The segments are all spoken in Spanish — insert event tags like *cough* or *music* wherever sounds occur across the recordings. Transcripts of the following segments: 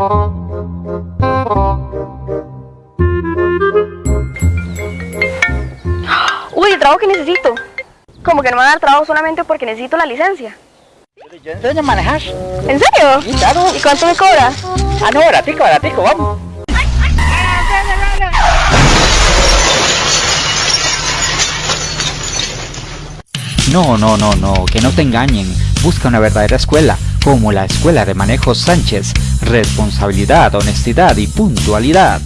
Uy, el trabajo que necesito. Como que no me van a dar trabajo solamente porque necesito la licencia. Yo enseño a manejar. ¿En serio? Sí, claro. ¿Y cuánto me cobras? Ah, no, baratico, baratico, vamos. No, no, no, no, que no te engañen. Busca una verdadera escuela, como la Escuela de Manejo Sánchez. Responsabilidad, honestidad y puntualidad.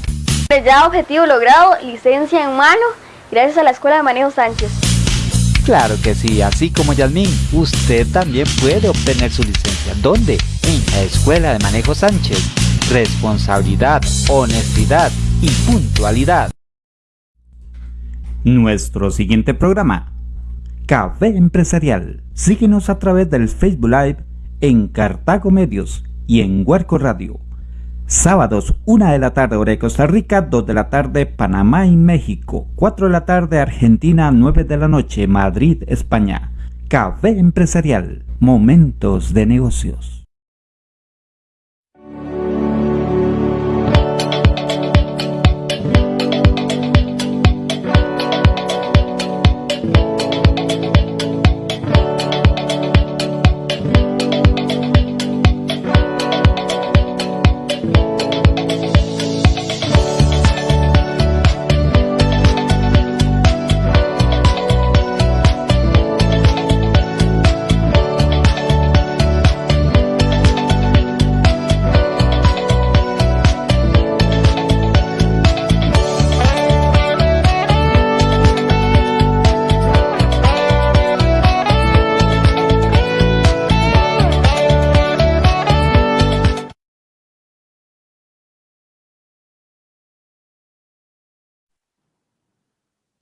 Ya objetivo logrado, licencia en mano, gracias a la Escuela de Manejo Sánchez. Claro que sí, así como Yasmín, usted también puede obtener su licencia. ¿Dónde? En la Escuela de Manejo Sánchez. Responsabilidad, honestidad y puntualidad. Nuestro siguiente programa. Café Empresarial. Síguenos a través del Facebook Live en Cartago Medios y en Huerco Radio. Sábados, 1 de la tarde hora de Costa Rica, 2 de la tarde Panamá y México, 4 de la tarde Argentina, 9 de la noche Madrid, España. Café Empresarial, momentos de negocios.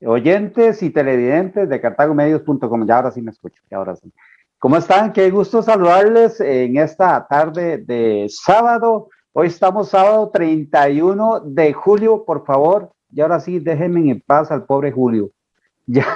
Oyentes y televidentes de cartagomedios.com. Ya ahora sí me escucho, ya ahora sí. ¿Cómo están? Qué gusto saludarles en esta tarde de sábado. Hoy estamos sábado 31 de julio, por favor. Y ahora sí, déjenme en paz al pobre Julio. *laughs* Ya,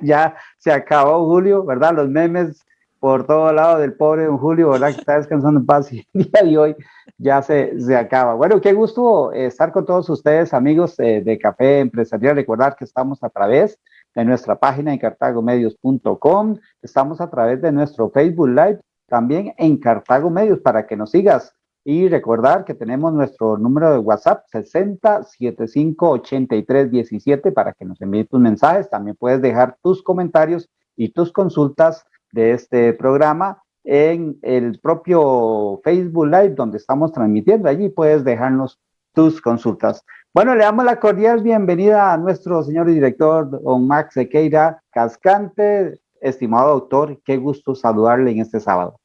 ya se acabó Julio, ¿verdad? Los memes por todo lado del pobre don Julio, ¿verdad? Que está descansando en paz y el *laughs* día de hoy ya se, se acaba. Bueno, qué gusto estar con todos ustedes, amigos de Café Empresarial. Recordar que estamos a través de nuestra página en cartagomedios.com, estamos a través de nuestro Facebook Live, también en Cartago Medios, para que nos sigas. Y recordar que tenemos nuestro número de WhatsApp 60758317 para que nos envíes tus mensajes. También puedes dejar tus comentarios y tus consultas de este programa en el propio Facebook Live donde estamos transmitiendo. Allí puedes dejarnos tus consultas. Bueno, le damos la cordial bienvenida a nuestro señor director, don Max Sequeira Cascante, estimado doctor, qué gusto saludarle en este sábado.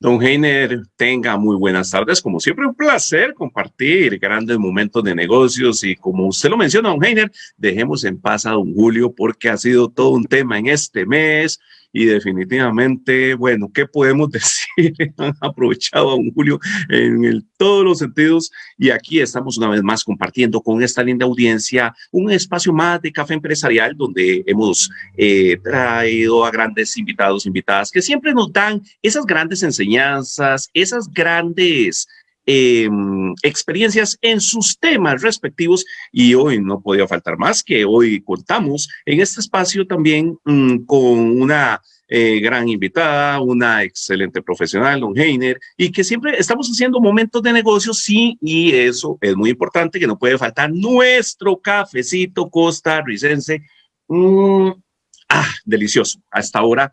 Don Heiner, tenga muy buenas tardes. Como siempre, un placer compartir grandes momentos de negocios y como usted lo menciona, don Heiner, dejemos en paz a don Julio porque ha sido todo un tema en este mes y definitivamente, bueno, ¿qué podemos *laughs* decir? Han aprovechado a don Julio en todos los sentidos y aquí estamos una vez más compartiendo con esta linda audiencia un espacio más de café empresarial donde hemos eh, traído a grandes invitados, invitadas que siempre nos dan esas grandes enseñanzas, esas grandes eh, experiencias en sus temas respectivos y hoy no podía faltar más que hoy contamos en este espacio también mm, con una eh, gran invitada, una excelente profesional, don Heiner, y que siempre estamos haciendo momentos de negocio, sí, y eso es muy importante, que no puede faltar nuestro cafecito costarricense. Mm, ah, delicioso. Hasta ahora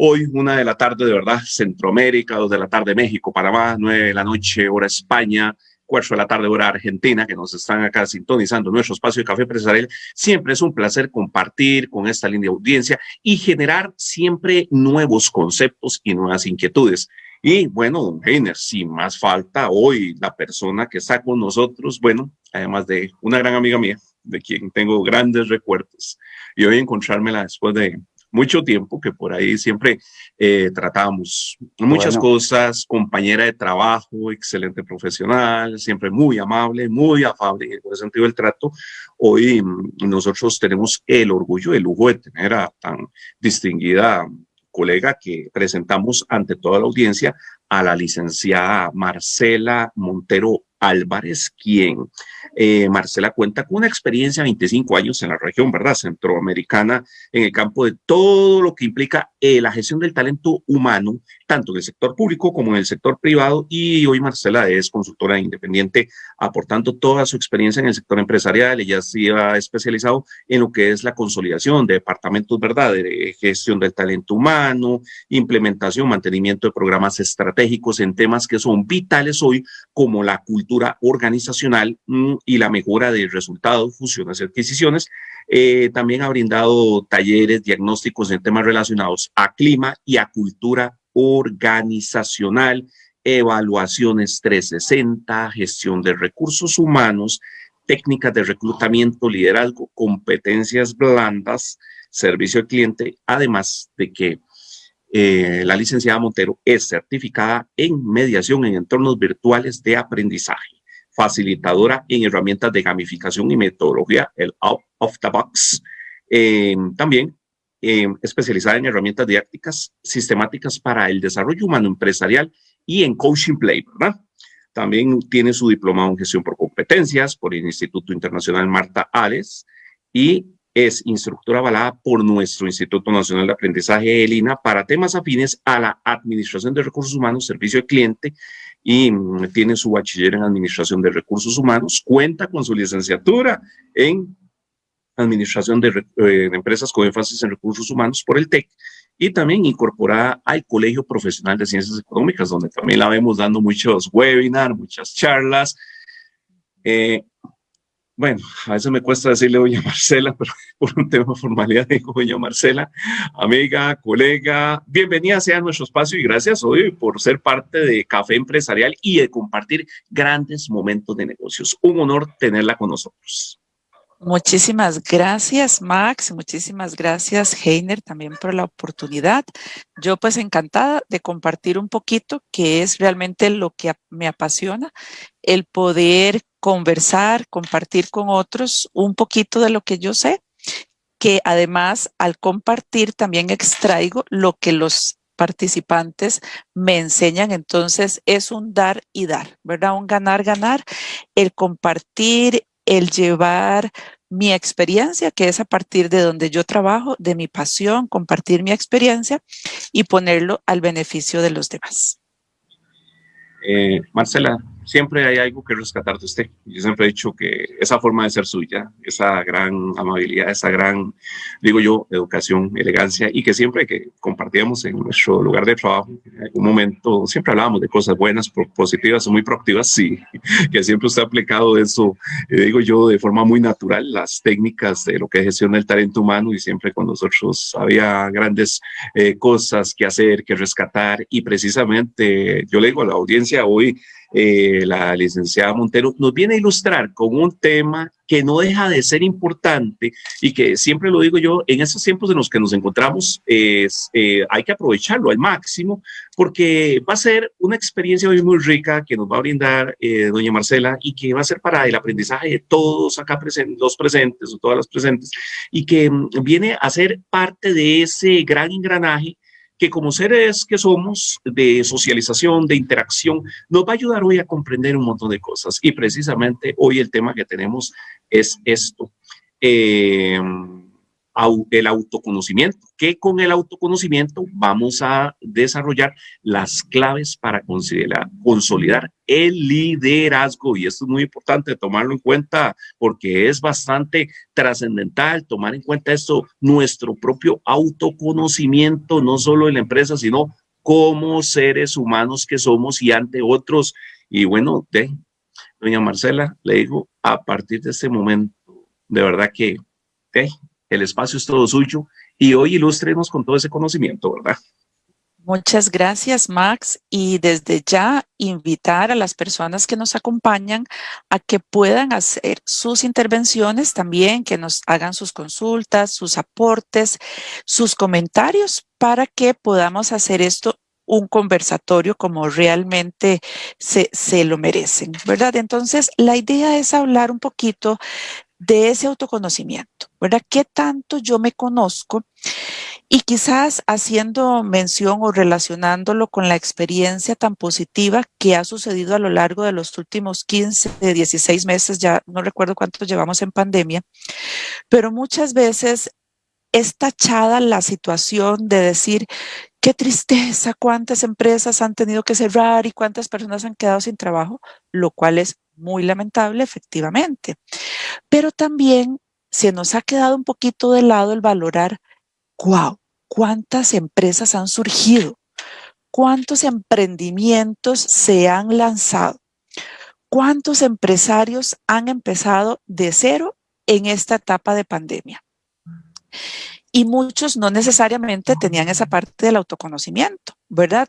Hoy, una de la tarde, de verdad, Centroamérica, dos de la tarde, México, Panamá, nueve de la noche, hora España, cuatro de la tarde, hora Argentina, que nos están acá sintonizando nuestro espacio de café empresarial. Siempre es un placer compartir con esta linda audiencia y generar siempre nuevos conceptos y nuevas inquietudes. Y bueno, don Heiner, sin más falta, hoy la persona que está con nosotros, bueno, además de una gran amiga mía, de quien tengo grandes recuerdos, y hoy encontrármela después de mucho tiempo que por ahí siempre eh, tratamos muchas cosas, compañera de trabajo, excelente profesional, siempre muy amable, muy afable en el sentido del trato. Hoy mm, nosotros tenemos el orgullo, el lujo de tener a tan distinguida colega que presentamos ante toda la audiencia a la licenciada Marcela Montero Álvarez, quien eh, Marcela cuenta con una experiencia de 25 años en la región, ¿verdad? Centroamericana, en el campo de todo lo que implica eh, la gestión del talento humano, tanto en el sector público como en el sector privado. Y hoy Marcela es consultora independiente, aportando toda su experiencia en el sector empresarial. Ella se ha especializado en lo que es la consolidación de departamentos, ¿verdad? De gestión del talento humano, implementación, mantenimiento de programas estratégicos en temas que son vitales hoy, como la cultura organizacional mm, y la mejora de resultados, fusiones y adquisiciones. Eh, también ha brindado talleres diagnósticos en temas relacionados a clima y a cultura organizacional, evaluaciones 360, gestión de recursos humanos, técnicas de reclutamiento, liderazgo, competencias blandas, servicio al cliente, además de que eh, la licenciada Montero es certificada en mediación en entornos virtuales de aprendizaje facilitadora en herramientas de gamificación y metodología, el Out of the Box. Eh, también eh, especializada en herramientas didácticas sistemáticas para el desarrollo humano empresarial y en coaching play, ¿verdad? También tiene su diplomado en gestión por competencias por el Instituto Internacional Marta Ares y es instructora avalada por nuestro Instituto Nacional de Aprendizaje ELINA para temas afines a la administración de recursos humanos, servicio al cliente y mm, tiene su bachiller en Administración de Recursos Humanos, cuenta con su licenciatura en Administración de, eh, Empresas con énfasis en Recursos Humanos por el TEC y también incorporada al Colegio Profesional de Ciencias Económicas, donde también la vemos dando muchos webinars, muchas charlas. Eh, bueno, a veces me cuesta decirle doña *laughs* Marcela, pero por un tema de formalidad digo doña Marcela, amiga, colega, bienvenida sea a nuestro espacio y gracias hoy por ser parte de Café Empresarial y de compartir grandes momentos de negocios. Un honor tenerla con nosotros. Muchísimas gracias, Max. Muchísimas gracias, Heiner, también por la oportunidad. Yo pues encantada de compartir un poquito, que es realmente lo que me apasiona, el poder conversar, compartir con otros un poquito de lo que yo sé, que además al compartir también extraigo lo que los participantes me enseñan, entonces es un dar y dar, ¿verdad? Un ganar, ganar, el compartir, el llevar mi experiencia, que es a partir de donde yo trabajo, de mi pasión, compartir mi experiencia y ponerlo al beneficio de los demás. Eh, Marcela, siempre hay algo que rescatar de usted. Yo siempre he dicho que esa forma de ser suya, esa gran amabilidad, esa gran, digo yo, educación, elegancia, y que siempre que compartíamos en nuestro lugar de trabajo, en algún momento, siempre hablábamos de cosas buenas, positivas, muy proactivas, sí, *laughs* que siempre usted ha aplicado eso, eh, digo yo, de forma muy natural, las técnicas de lo que es gestión del talento humano, y siempre con nosotros había grandes eh, cosas que hacer, que rescatar, y precisamente yo le digo a la audiencia hoy, eh, la licenciada Montero, nos viene a ilustrar con un tema que no deja de ser importante y que siempre lo digo yo, en estos tiempos en los que nos encontramos, es, eh, hay que aprovecharlo al máximo porque va a ser una experiencia hoy muy rica que nos va a brindar eh, doña Marcela y que va a ser para el aprendizaje de todos acá presentes, los presentes o todas las presentes y que mm, viene a ser parte de ese gran engranaje que como seres que somos de socialización, de interacción, nos va a ayudar hoy a comprender un montón de cosas. Y precisamente hoy el tema que tenemos es esto. Eh, el autoconocimiento, que con el autoconocimiento vamos a desarrollar las claves para consolidar el liderazgo. Y esto es muy importante tomarlo en cuenta porque es bastante trascendental tomar en cuenta esto, nuestro propio autoconocimiento, no solo en la empresa, sino como seres humanos que somos y ante otros. Y bueno, de, doña Marcela, le digo, a partir de este momento, de verdad que el espacio es todo suyo y hoy ilústrenos con todo ese conocimiento, ¿verdad? Muchas gracias, Max. Y desde ya invitar a las personas que nos acompañan a que puedan hacer sus intervenciones también, que nos hagan sus consultas, sus aportes, sus comentarios para que podamos hacer esto un conversatorio como realmente se, se lo merecen, ¿verdad? Entonces, la idea es hablar un poquito de ese autoconocimiento, ¿verdad? ¿Qué tanto yo me conozco? Y quizás haciendo mención o relacionándolo con la experiencia tan positiva que ha sucedido a lo largo de los últimos 15, 16 meses, ya no recuerdo cuántos llevamos en pandemia, pero muchas veces es tachada la situación de decir, qué tristeza, cuántas empresas han tenido que cerrar y cuántas personas han quedado sin trabajo, lo cual es muy lamentable, efectivamente. Pero también se nos ha quedado un poquito de lado el valorar, wow, cuántas empresas han surgido, cuántos emprendimientos se han lanzado, cuántos empresarios han empezado de cero en esta etapa de pandemia y muchos no necesariamente tenían esa parte del autoconocimiento, ¿verdad?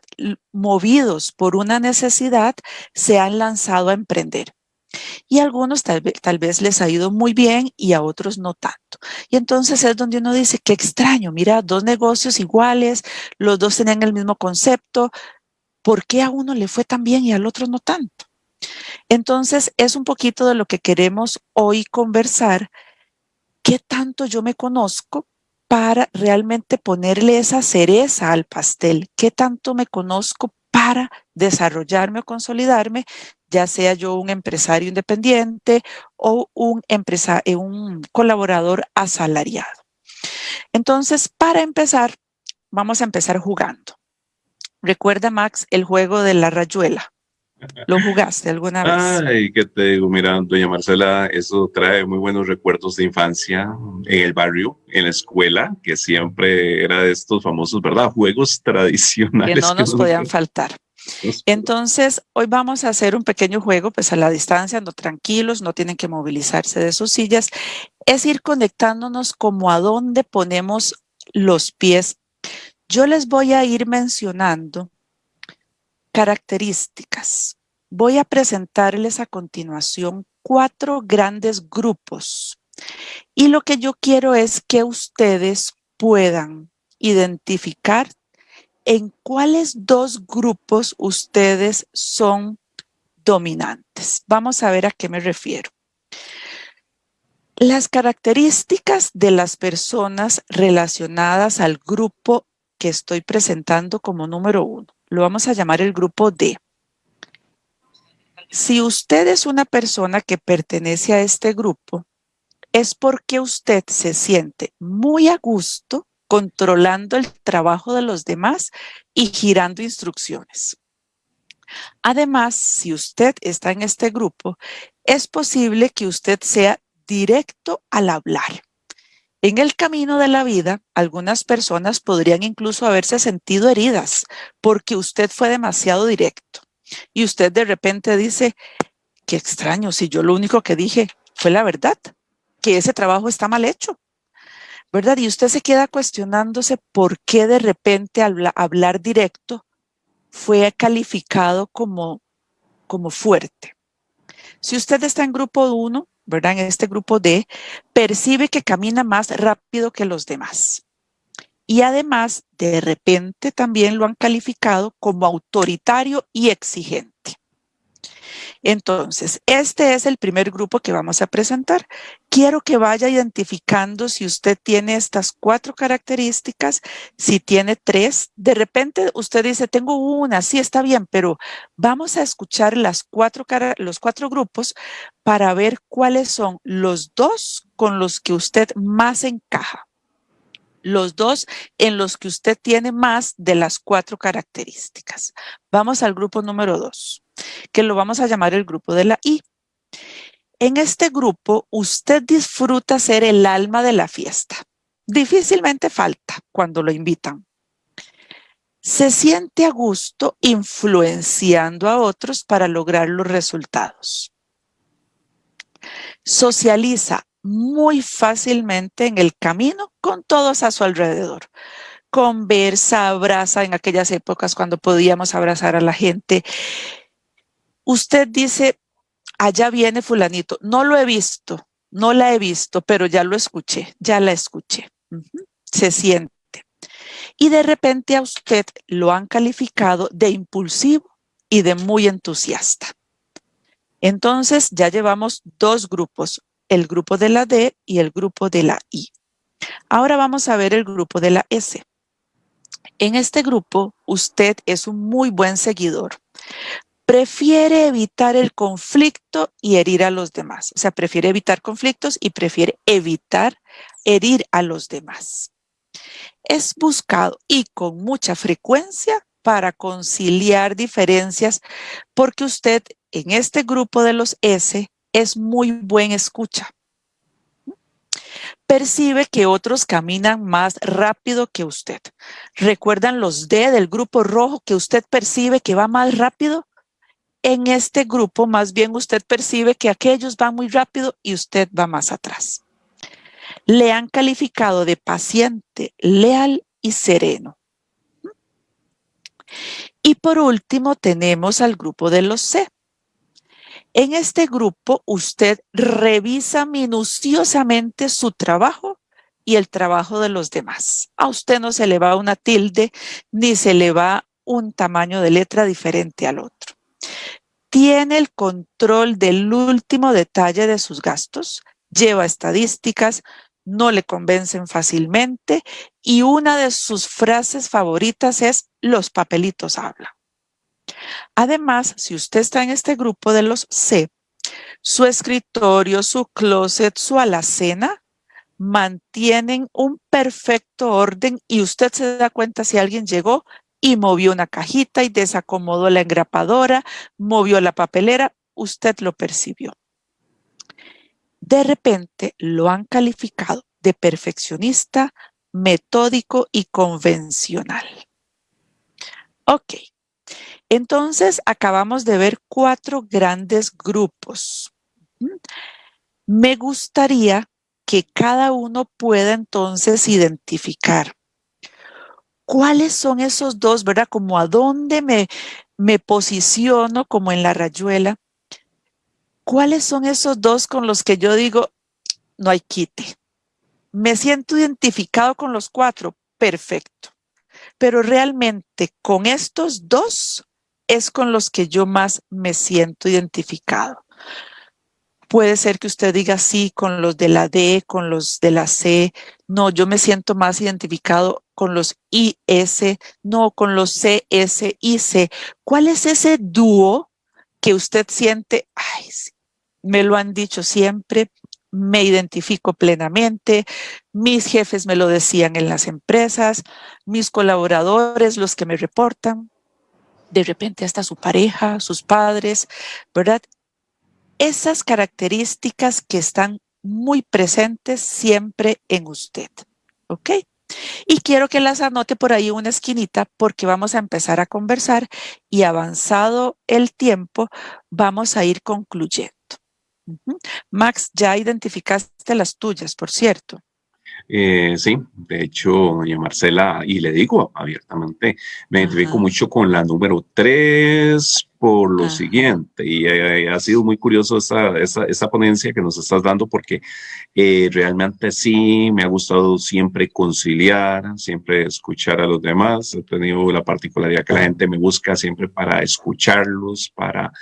Movidos por una necesidad, se han lanzado a emprender. Y a algunos tal vez, tal vez les ha ido muy bien y a otros no tanto. Y entonces es donde uno dice, qué extraño, mira, dos negocios iguales, los dos tenían el mismo concepto, ¿por qué a uno le fue tan bien y al otro no tanto? Entonces es un poquito de lo que queremos hoy conversar. ¿Qué tanto yo me conozco? para realmente ponerle esa cereza al pastel. ¿Qué tanto me conozco para desarrollarme o consolidarme, ya sea yo un empresario independiente o un, empresario, un colaborador asalariado? Entonces, para empezar, vamos a empezar jugando. Recuerda, Max, el juego de la rayuela. ¿Lo jugaste alguna vez? Ay, ¿qué te digo? Mira, doña Marcela, eso trae muy buenos recuerdos de infancia en el barrio, en la escuela, que siempre era de estos famosos, ¿verdad? Juegos tradicionales. Que no nos *laughs* podían faltar. Entonces, hoy vamos a hacer un pequeño juego, pues a la distancia, no tranquilos, no tienen que movilizarse de sus sillas. Es ir conectándonos como a dónde ponemos los pies. Yo les voy a ir mencionando Características. Voy a presentarles a continuación cuatro grandes grupos y lo que yo quiero es que ustedes puedan identificar en cuáles dos grupos ustedes son dominantes. Vamos a ver a qué me refiero. Las características de las personas relacionadas al grupo que estoy presentando como número uno lo vamos a llamar el grupo D. Si usted es una persona que pertenece a este grupo, es porque usted se siente muy a gusto controlando el trabajo de los demás y girando instrucciones. Además, si usted está en este grupo, es posible que usted sea directo al hablar. En el camino de la vida, algunas personas podrían incluso haberse sentido heridas porque usted fue demasiado directo. Y usted de repente dice, qué extraño, si yo lo único que dije fue la verdad, que ese trabajo está mal hecho. ¿Verdad? Y usted se queda cuestionándose por qué de repente al hablar directo fue calificado como, como fuerte. Si usted está en grupo 1, ¿verdad? En este grupo D, percibe que camina más rápido que los demás. Y además, de repente también lo han calificado como autoritario y exigente. Entonces, este es el primer grupo que vamos a presentar. Quiero que vaya identificando si usted tiene estas cuatro características, si tiene tres. De repente usted dice, tengo una, sí está bien, pero vamos a escuchar las cuatro, los cuatro grupos para ver cuáles son los dos con los que usted más encaja los dos en los que usted tiene más de las cuatro características. Vamos al grupo número dos que lo vamos a llamar el grupo de la I. En este grupo, usted disfruta ser el alma de la fiesta. Difícilmente falta cuando lo invitan. Se siente a gusto influenciando a otros para lograr los resultados. Socializa muy fácilmente en el camino con todos a su alrededor. Conversa, abraza en aquellas épocas cuando podíamos abrazar a la gente usted dice, allá viene fulanito, no lo he visto, no la he visto, pero ya lo escuché, ya la escuché. Se siente. Y de repente a usted lo han calificado de impulsivo y de muy entusiasta. Entonces ya llevamos dos grupos, el grupo de la D y el grupo de la I. Ahora vamos a ver el grupo de la S. En este grupo, usted es un muy buen seguidor. Prefiere evitar el conflicto y herir a los demás. O sea, prefiere evitar conflictos y prefiere evitar herir a los demás. Es buscado y con mucha frecuencia para conciliar diferencias porque usted en este grupo de los S es muy buen escucha. Percibe que otros caminan más rápido que usted. ¿Recuerdan los D del grupo rojo que usted percibe que va más rápido? En este grupo más bien usted percibe que aquellos van muy rápido y usted va más atrás. Le han calificado de paciente, leal y sereno. Y por último tenemos al grupo de los C. En este grupo usted revisa minuciosamente su trabajo y el trabajo de los demás. A usted no se le va una tilde ni se le va un tamaño de letra diferente al otro. Tiene el control del último detalle de sus gastos, lleva estadísticas, no le convencen fácilmente y una de sus frases favoritas es los papelitos hablan. Además, si usted está en este grupo de los C, su escritorio, su closet, su alacena mantienen un perfecto orden y usted se da cuenta si alguien llegó y movió una cajita y desacomodó la engrapadora, movió la papelera, usted lo percibió. De repente lo han calificado de perfeccionista, metódico y convencional. Ok, entonces, acabamos de ver cuatro grandes grupos. Me gustaría que cada uno pueda entonces identificar cuáles son esos dos, ¿verdad? Como a dónde me, me posiciono como en la rayuela. ¿Cuáles son esos dos con los que yo digo, no hay quite? Me siento identificado con los cuatro, perfecto. Pero realmente con estos dos es con los que yo más me siento identificado. Puede ser que usted diga sí con los de la D, con los de la C. No, yo me siento más identificado con los IS, no con los CS, IC. ¿Cuál es ese dúo que usted siente? Ay, me lo han dicho siempre, me identifico plenamente, mis jefes me lo decían en las empresas, mis colaboradores, los que me reportan, de repente hasta su pareja, sus padres, ¿verdad? Esas características que están muy presentes siempre en usted, ¿ok? Y quiero que las anote por ahí una esquinita porque vamos a empezar a conversar y avanzado el tiempo vamos a ir concluyendo. Max, ya identificaste las tuyas, por cierto. Eh, sí, de hecho, doña Marcela, y le digo abiertamente, me identifico mucho con la número 3 por lo siguiente, y eh, ha sido muy curioso esta, esta, ponencia que nos estás dando porque eh, realmente sí me ha gustado siempre conciliar, siempre escuchar a los demás, he tenido la particularidad que la gente me busca siempre para escucharlos, para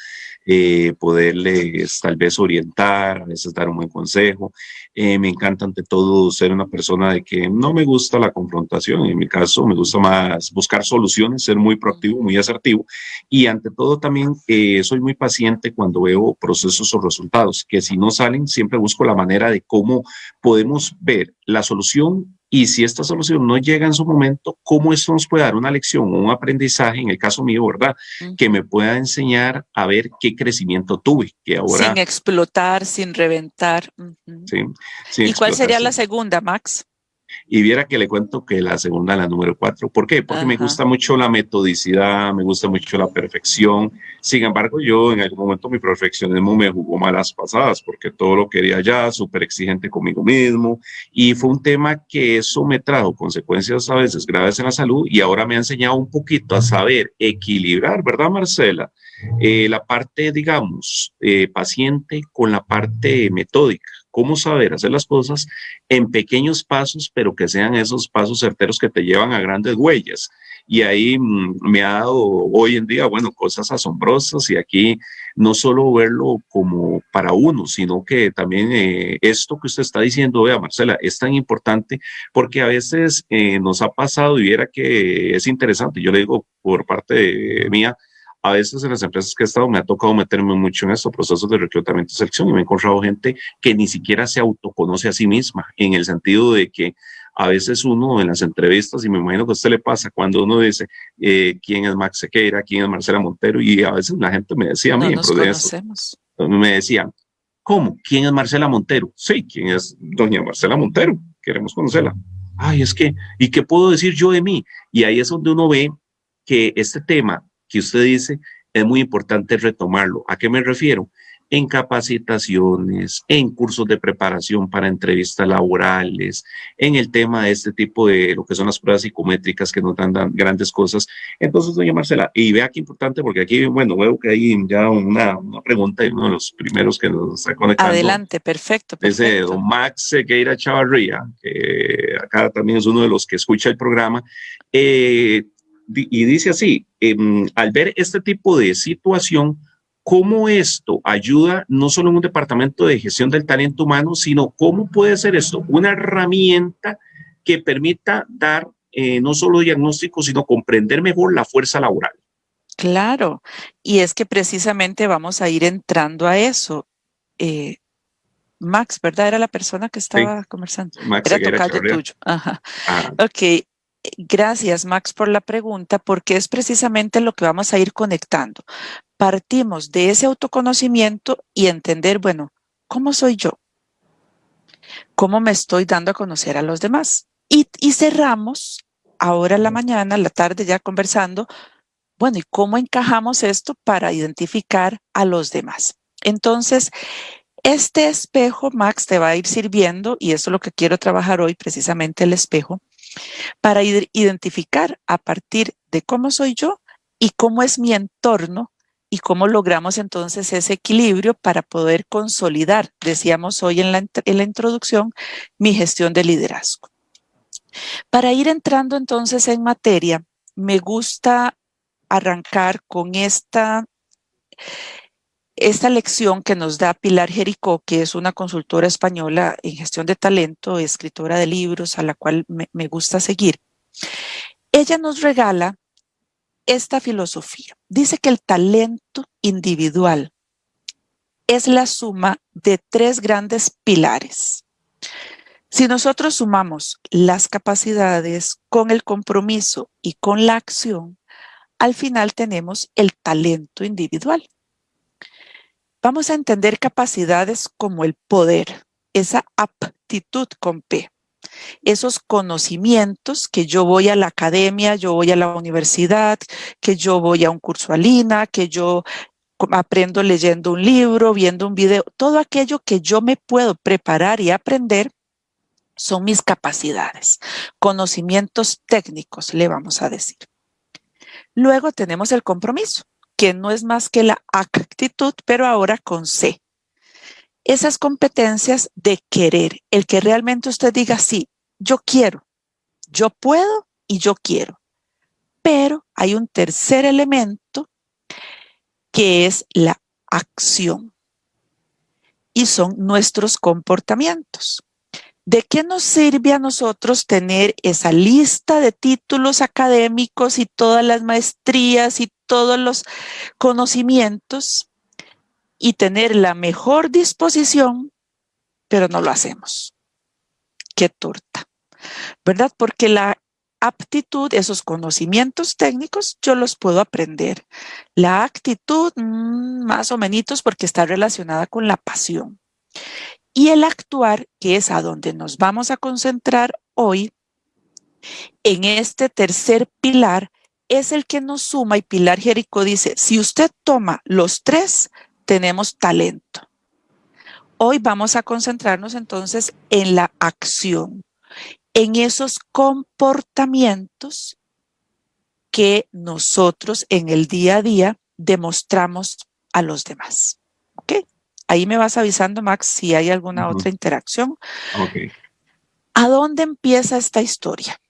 eh, poderles tal vez orientar, a veces dar un buen consejo. Eh, me encanta ante todo ser una persona de que no me gusta la confrontación, en mi caso me gusta más buscar soluciones, ser muy proactivo, muy asertivo y ante todo también eh, soy muy paciente cuando veo procesos o resultados, que si no salen siempre busco la manera de cómo podemos ver la solución y si esta solución no llega en su momento, ¿cómo esto nos puede dar una lección o un aprendizaje, en el caso mío, ¿verdad? Que me pueda enseñar a ver qué crecimiento tuve, que ahora... Sin explotar, sin reventar. sí, ¿Y cuál sería la segunda, Max? Y viera que le cuento que la segunda, la número cuatro. ¿Por qué? Porque me gusta mucho la metodicidad, me gusta mucho la perfección. Sin embargo, yo en algún momento mi perfeccionismo me jugó malas pasadas porque todo lo quería ya, súper exigente conmigo mismo. Y fue un tema que eso me trajo consecuencias a veces graves en la salud y ahora me ha enseñado un poquito a saber equilibrar, ¿verdad, Marcela? Eh, la parte, digamos, eh, paciente con la parte metódica cómo saber hacer las cosas en pequeños pasos, pero que sean esos pasos certeros que te llevan a grandes huellas. Y ahí mm, me ha dado hoy en día, bueno, cosas asombrosas y aquí no solo verlo como para uno, sino que también eh, esto que usted está diciendo, vea Marcela, es tan importante porque a veces eh, nos ha pasado y viera que es interesante, yo le digo por parte mía, a veces en las empresas que he estado me ha tocado meterme mucho en estos procesos de reclutamiento y selección y me he encontrado gente que ni siquiera se autoconoce a sí misma, en el sentido de que a veces uno en las entrevistas, y me imagino que a usted le pasa cuando uno dice eh, quién es Max Sequeira, quién es Marcela Montero, y a veces la gente me decía a mí, no nos conocemos. me decían, ¿cómo? ¿Quién es Marcela Montero? Sí, ¿quién es doña Marcela Montero? Queremos conocerla. Ay, es que, ¿y qué puedo decir yo de mí? Y ahí es donde uno ve que este tema que usted dice es muy importante retomarlo. ¿A qué me refiero? En capacitaciones, en cursos de preparación para entrevistas laborales, en el tema de este tipo de lo que son las pruebas psicométricas que nos dan, grandes cosas. Entonces, doña Marcela, y vea qué importante, porque aquí, bueno, veo que hay ya una, una pregunta de uno de los primeros que nos está conectando. Adelante, perfecto. perfecto. Ese don Max Sequeira Chavarría, que acá también es uno de los que escucha el programa. Eh, y dice así, em, al ver este tipo de situación, cómo esto ayuda no solo en un departamento de gestión del talento humano, sino cómo puede ser esto una herramienta que permita dar eh, no solo diagnóstico, sino comprender mejor la fuerza laboral. Claro, y es que precisamente vamos a ir entrando a eso. Eh, Max, ¿verdad? Era la persona que estaba conversando. Max Era tocayo tuyo. Ajá. Ah. Ok, Gracias, Max, por la pregunta, porque es precisamente lo que vamos a ir conectando. Partimos de ese autoconocimiento y entender, bueno, ¿cómo soy yo? ¿Cómo me estoy dando a conocer a los demás? Y, cerramos ahora la mañana, la tarde ya conversando, bueno, ¿y cómo encajamos esto para identificar a los demás? Entonces, este espejo, Max, te va a ir sirviendo, y eso es lo que quiero trabajar hoy, precisamente el espejo, para identificar a partir de cómo soy yo y cómo es mi entorno y cómo logramos entonces ese equilibrio para poder consolidar, decíamos hoy en la, introducción, mi gestión de liderazgo. Para ir entrando entonces en materia, me gusta arrancar con esta esta lección que nos da Pilar Jericó, que es una consultora española en gestión de talento, escritora de libros, a la cual me, me gusta seguir, ella nos regala esta filosofía. Dice que el talento individual es la suma de tres grandes pilares. Si nosotros sumamos las capacidades con el compromiso y con la acción, al final tenemos el talento individual vamos a entender capacidades como el poder, esa aptitud con P, esos conocimientos que yo voy a la academia, yo voy a la universidad, que yo voy a un curso Alina, que yo aprendo leyendo un libro, viendo un video, todo aquello que yo me puedo preparar y aprender son mis capacidades, conocimientos técnicos, le vamos a decir. Luego tenemos el compromiso que no es más que la actitud, pero ahora con C. Esas competencias de querer, el que realmente usted diga, sí, yo quiero, yo puedo y yo quiero. Pero hay un tercer elemento que es la acción y son nuestros comportamientos. ¿De qué nos sirve a nosotros tener esa lista de títulos académicos y todas las maestrías y todos los conocimientos y tener la mejor disposición, pero no lo hacemos? Qué torta, ¿verdad? Porque la aptitud, esos conocimientos técnicos, yo los puedo aprender. La actitud, mm, más o menos, porque está relacionada con la pasión. Y el actuar, que es a donde nos vamos a concentrar hoy, en este tercer pilar, es el que nos suma y Pilar Jerico dice, si usted toma los tres, tenemos talento. Hoy vamos a concentrarnos entonces en la acción, en esos comportamientos que nosotros en el día a día demostramos a los demás. ¿Ok? Ahí me vas avisando, Max, si hay alguna otra interacción. ¿A dónde empieza esta historia?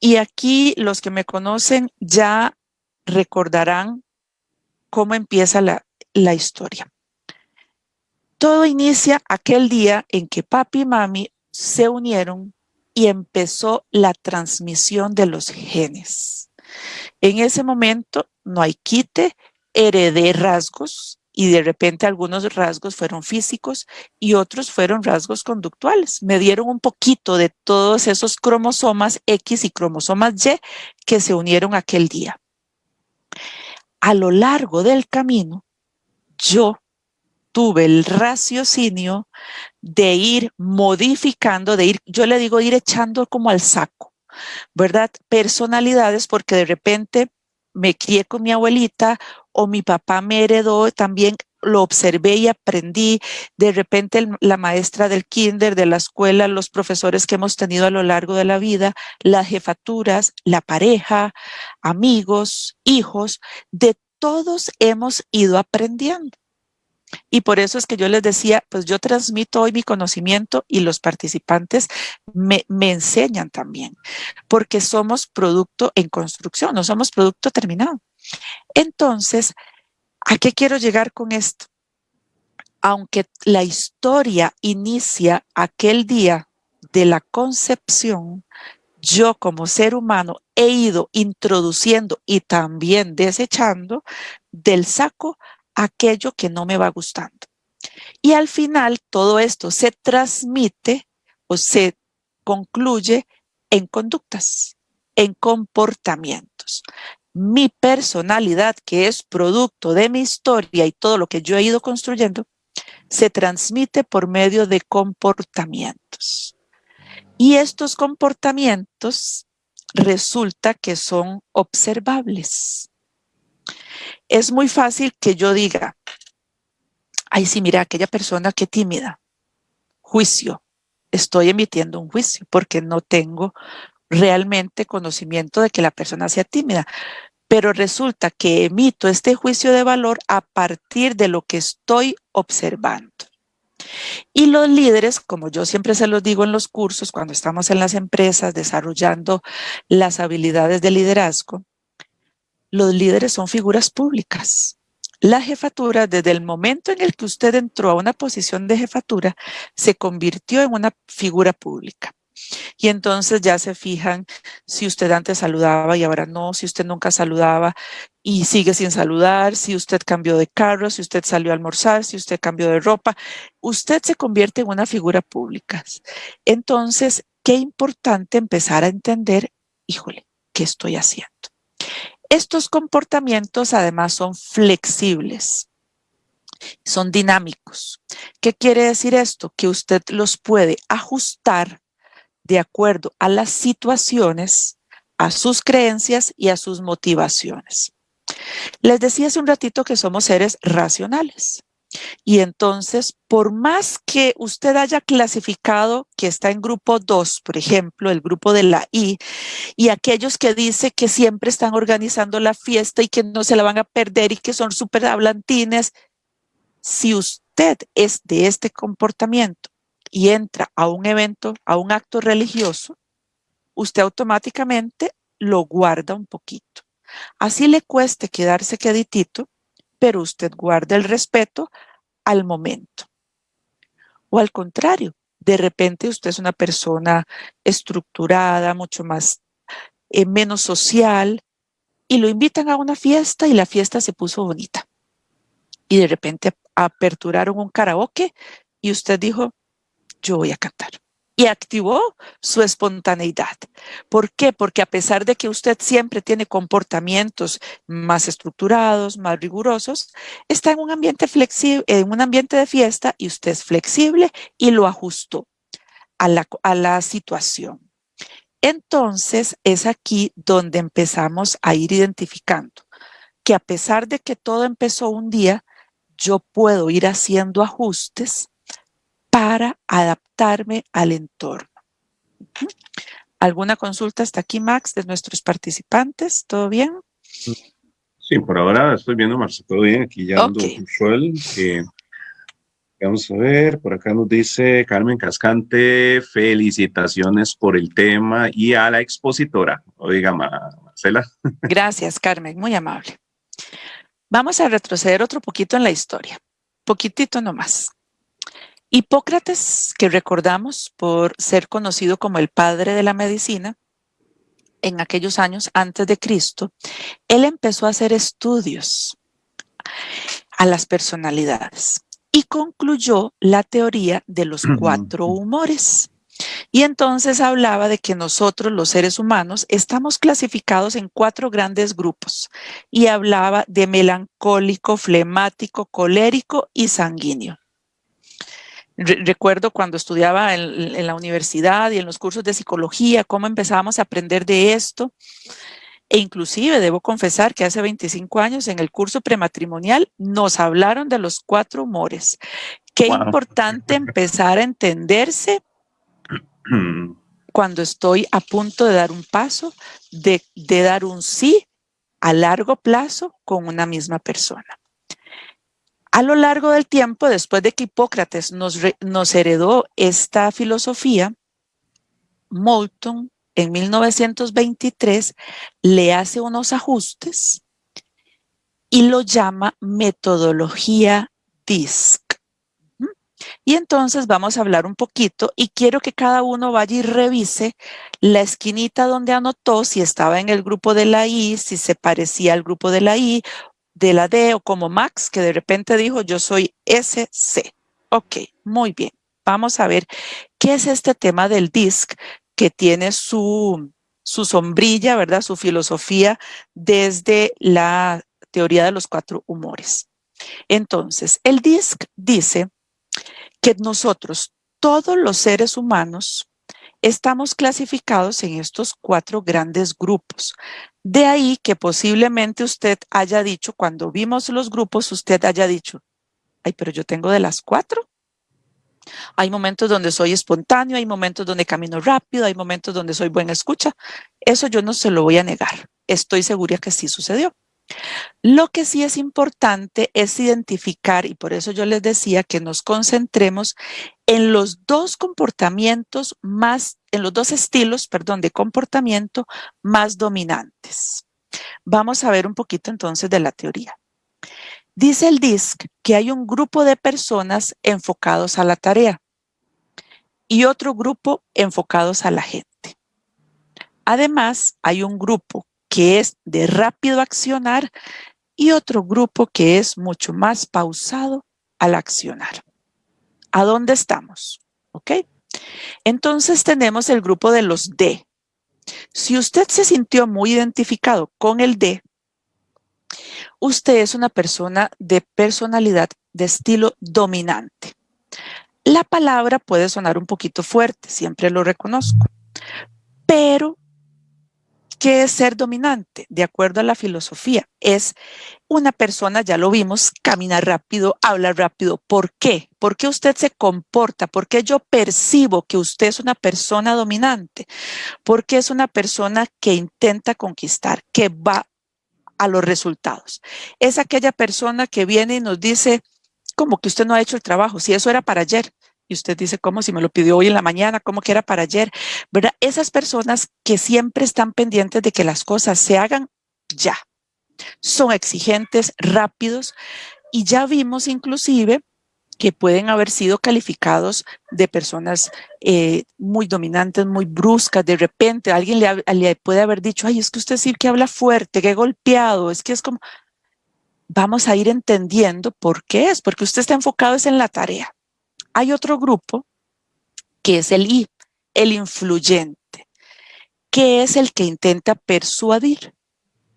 Y aquí los que me conocen ya recordarán cómo empieza la, la historia. Todo inicia aquel día en que papi y mami se unieron y empezó la transmisión de los genes. En ese momento no hay quite, heredé rasgos y de repente algunos rasgos fueron físicos y otros fueron rasgos conductuales. Me dieron un poquito de todos esos cromosomas X y cromosomas Y que se unieron aquel día. A lo largo del camino, yo tuve el raciocinio de ir modificando, de ir, yo le digo ir echando como al saco, ¿verdad? Personalidades porque de repente me crié con mi abuelita o mi papá me heredó también lo observé y aprendí. De repente la maestra del kinder, de la escuela, los profesores que hemos tenido a lo largo de la vida, las jefaturas, la pareja, amigos, hijos, de todos hemos ido aprendiendo. Y por eso es que yo les decía, pues yo transmito hoy mi conocimiento y los participantes me, me, enseñan también, porque somos producto en construcción, no somos producto terminado. Entonces, ¿a qué quiero llegar con esto? Aunque la historia inicia aquel día de la concepción, yo como ser humano he ido introduciendo y también desechando del saco aquello que no me va gustando. Y al final todo esto se transmite o se concluye en conductas, en comportamientos. Mi personalidad, que es producto de mi historia y todo lo que yo he ido construyendo, se transmite por medio de comportamientos. Y estos comportamientos resulta que son observables. Es muy fácil que yo diga, ay, sí, mira, aquella persona que tímida, juicio, estoy emitiendo un juicio porque no tengo realmente conocimiento de que la persona sea tímida. Pero resulta que emito este juicio de valor a partir de lo que estoy observando. Y los líderes, como yo siempre se los digo en los cursos, cuando estamos en las empresas desarrollando las habilidades de liderazgo, los líderes son figuras públicas. La jefatura, desde el momento en el que usted entró a una posición de jefatura, se convirtió en una figura pública. Y entonces ya se fijan si usted antes saludaba y ahora no, si usted nunca saludaba y sigue sin saludar, si usted cambió de carro, si usted salió a almorzar, si usted cambió de ropa, usted se convierte en una figura pública. Entonces, qué importante empezar a entender, híjole, ¿qué estoy haciendo? Estos comportamientos además son flexibles, son dinámicos. ¿Qué quiere decir esto? Que usted los puede ajustar de acuerdo a las situaciones, a sus creencias y a sus motivaciones. Les decía hace un ratito que somos seres racionales. Y entonces, por más que usted haya clasificado que está en grupo 2, por ejemplo, el grupo de la I, y aquellos que dice que siempre están organizando la fiesta y que no se la van a perder y que son súper hablantines, si usted es de este comportamiento y entra a un evento, a un acto religioso, usted automáticamente lo guarda un poquito. Así le cueste quedarse queditito, pero usted guarda el respeto al momento. O al contrario, de repente usted es una persona estructurada, mucho más, eh, menos social, y lo invitan a una fiesta y la fiesta se puso bonita. Y de repente aperturaron un karaoke y usted dijo, yo voy a cantar y activó su espontaneidad. ¿Por qué? Porque a pesar de que usted siempre tiene comportamientos más estructurados, más rigurosos, está en un ambiente flexible, en un ambiente de fiesta y usted es flexible y lo ajustó a la, a la situación. Entonces es aquí donde empezamos a ir identificando que a pesar de que todo empezó un día, yo puedo ir haciendo ajustes para adaptarme al entorno. ¿Alguna consulta hasta aquí, Max, de nuestros participantes? ¿Todo bien? Sí, por ahora estoy viendo, Marcia, todo bien. Aquí ya ando Ok. usual. Vamos a ver, por acá nos dice Carmen Cascante, felicitaciones por el tema y a la expositora. Oiga, Marcela. *laughs* Gracias, Carmen, muy amable. Vamos a retroceder otro poquito en la historia, poquitito nomás. Hipócrates, que recordamos por ser conocido como el padre de la medicina, en aquellos años antes de Cristo, él empezó a hacer estudios a las personalidades y concluyó la teoría de los cuatro humores. Y entonces hablaba de que nosotros, los seres humanos, estamos clasificados en cuatro grandes grupos y hablaba de melancólico, flemático, colérico y sanguíneo. Recuerdo cuando estudiaba en, en, la universidad y en los cursos de psicología, cómo empezábamos a aprender de esto. E inclusive debo confesar que hace 25 años en el curso prematrimonial nos hablaron de los cuatro humores. Qué wow. importante empezar a entenderse cuando estoy a punto de dar un paso, de, de, dar un sí a largo plazo con una misma persona. A lo largo del tiempo, después de que Hipócrates nos, nos heredó esta filosofía, Moulton en 1923 le hace unos ajustes y lo llama metodología DISC. Y entonces vamos a hablar un poquito y quiero que cada uno vaya y revise la esquinita donde anotó si estaba en el grupo de la I, si se parecía al grupo de la I, de la D o como Max, que de repente dijo yo soy SC. Ok, muy bien. Vamos a ver qué es este tema del DISC que tiene su, su sombrilla, ¿verdad? Su filosofía desde la teoría de los cuatro humores. Entonces, el DISC dice que nosotros, todos los seres humanos, estamos clasificados en estos cuatro grandes grupos. De ahí que posiblemente usted haya dicho, cuando vimos los grupos, usted haya dicho, ay, pero yo tengo de las cuatro. Hay momentos donde soy espontáneo, hay momentos donde camino rápido, hay momentos donde soy buena escucha. Eso yo no se lo voy a negar. Estoy segura que sí sucedió. Lo que sí es importante es identificar, y por eso yo les decía que nos concentremos en los dos comportamientos más, en los dos estilos, de comportamiento más dominantes. Vamos a ver un poquito entonces de la teoría. Dice el DISC que hay un grupo de personas enfocados a la tarea y otro grupo enfocados a la gente. Además, hay un grupo que es de rápido accionar y otro grupo que es mucho más pausado al accionar. ¿A dónde estamos? ¿Ok? Entonces tenemos el grupo de los D. Si usted se sintió muy identificado con el D, usted es una persona de personalidad de estilo dominante. La palabra puede sonar un poquito fuerte, siempre lo reconozco, pero ¿qué es ser dominante? De acuerdo a la filosofía, es una persona, ya lo vimos, camina rápido, habla rápido. ¿Por qué? ¿Por qué usted se comporta? ¿Por qué yo percibo que usted es una persona dominante? Porque es una persona que intenta conquistar, que va a los resultados. Es aquella persona que viene y nos dice, como que usted no ha hecho el trabajo, si eso era para ayer. Y usted dice, ¿cómo? Si me lo pidió hoy en la mañana, ¿cómo que era para ayer? ¿Verdad? Esas personas que siempre están pendientes de que las cosas se hagan ya. Son exigentes, rápidos. Y ya vimos inclusive que pueden haber sido calificados de personas eh, muy dominantes, muy bruscas. De repente alguien le, puede haber dicho, ay, es que usted sí que habla fuerte, que golpeado, es que es como... Vamos a ir entendiendo por qué es, porque usted está enfocado es en la tarea. Hay otro grupo que es el I, el influyente, que es el que intenta persuadir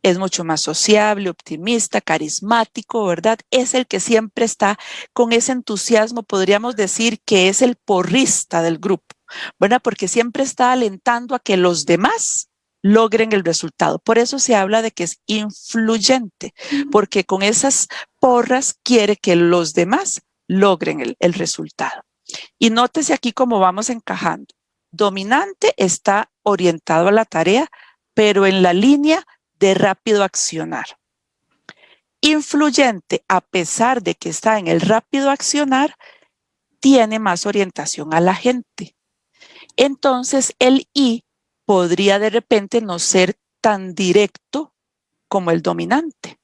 es mucho más sociable, optimista, carismático, ¿verdad? Es el que siempre está con ese entusiasmo, podríamos decir que es el porrista del grupo, ¿verdad? Porque siempre está alentando a que los demás logren el resultado. Por eso se habla de que es influyente, porque con esas porras quiere que los demás logren el, resultado. Y nótese aquí cómo vamos encajando. Dominante está orientado a la tarea, pero en la línea de rápido accionar. Influyente, a pesar de que está en el rápido accionar, tiene más orientación a la gente. Entonces el I podría de repente no ser tan directo como el dominante.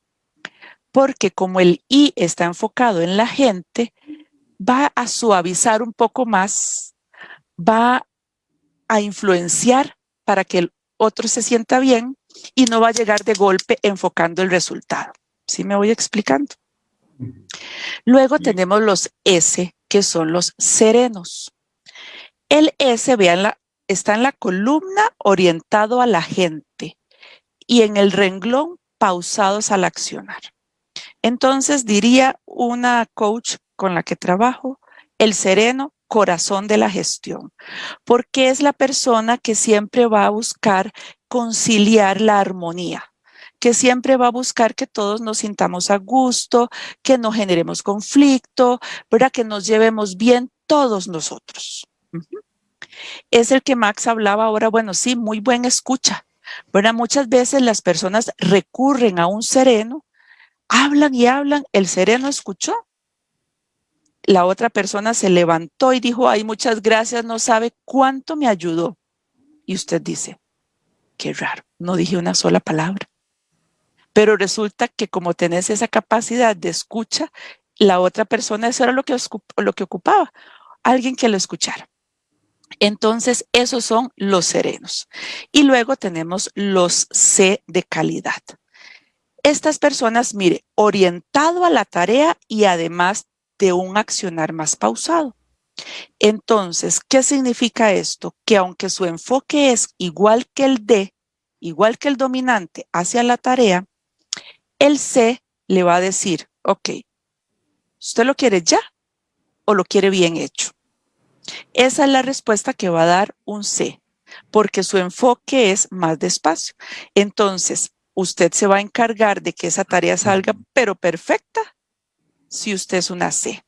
Porque como el I está enfocado en la gente, va a suavizar un poco más, va a influenciar para que el otro se sienta bien y no va a llegar de golpe enfocando el resultado. ¿Sí me voy explicando? Luego tenemos los S, que son los serenos. El S, vean, está en la columna orientado a la gente y en el renglón pausados al accionar. Entonces diría una coach con la que trabajo, el sereno corazón de la gestión, porque es la persona que siempre va a buscar conciliar la armonía, que siempre va a buscar que todos nos sintamos a gusto, que no generemos conflicto, ¿verdad? que nos llevemos bien todos nosotros. Es el que Max hablaba ahora, bueno, sí, muy buen escucha. ¿verdad? Muchas veces las personas recurren a un sereno, hablan y hablan, el sereno escuchó. La otra persona se levantó y dijo, ay, muchas gracias, no sabe cuánto me ayudó. Y usted dice, qué raro, no dije una sola palabra. Pero resulta que como tenés esa capacidad de escucha, la otra persona, eso era lo que, lo que ocupaba, alguien que lo escuchara. Entonces, esos son los serenos. Y luego tenemos los C de calidad. Estas personas, mire, orientado a la tarea y además de un accionar más pausado. Entonces, ¿qué significa esto? Que aunque su enfoque es igual que el D, igual que el dominante hacia la tarea, el C le va a decir, ok, ¿usted lo quiere ya o lo quiere bien hecho? Esa es la respuesta que va a dar un C, porque su enfoque es más despacio. Entonces, usted se va a encargar de que esa tarea salga, pero perfecta, si usted es una C.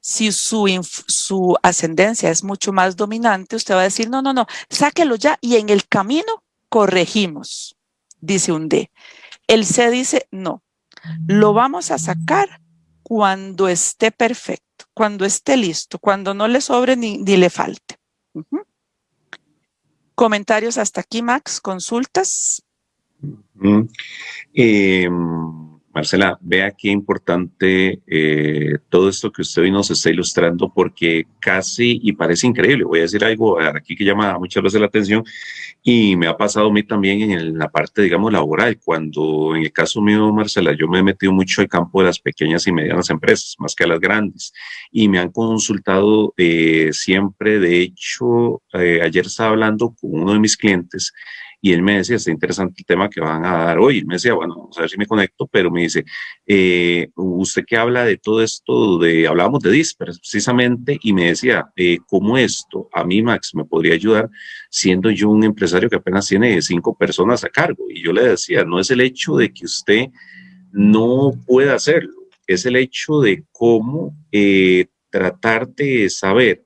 Si su, su ascendencia es mucho más dominante, usted va a decir, no, no, no, sáquelo ya y en el camino corregimos, dice un D. El C dice, no, lo vamos a sacar cuando esté perfecto, cuando esté listo, cuando no le sobre ni, le falte. Comentarios hasta aquí, Max, consultas. Marcela, vea qué importante eh, todo esto que usted hoy nos está ilustrando porque casi, y parece increíble, voy a decir algo aquí que llama muchas veces la atención y me ha pasado a mí también en la parte, digamos, laboral, cuando en el caso mío, Marcela, yo me he metido mucho al campo de las pequeñas y medianas empresas, más que a las grandes, y me han consultado eh, siempre, de hecho, eh, ayer estaba hablando con uno de mis clientes y él me decía, está interesante el tema que van a dar hoy. me decía, bueno, vamos a ver si me conecto, pero me dice, eh, usted que habla de todo esto, de, hablábamos de DISPER precisamente, y me decía, eh, ¿cómo esto a mí, Max, me podría ayudar siendo yo un empresario que apenas tiene cinco personas a cargo? Y yo le decía, no es el hecho de que usted no pueda hacerlo, es el hecho de cómo eh, tratar de saber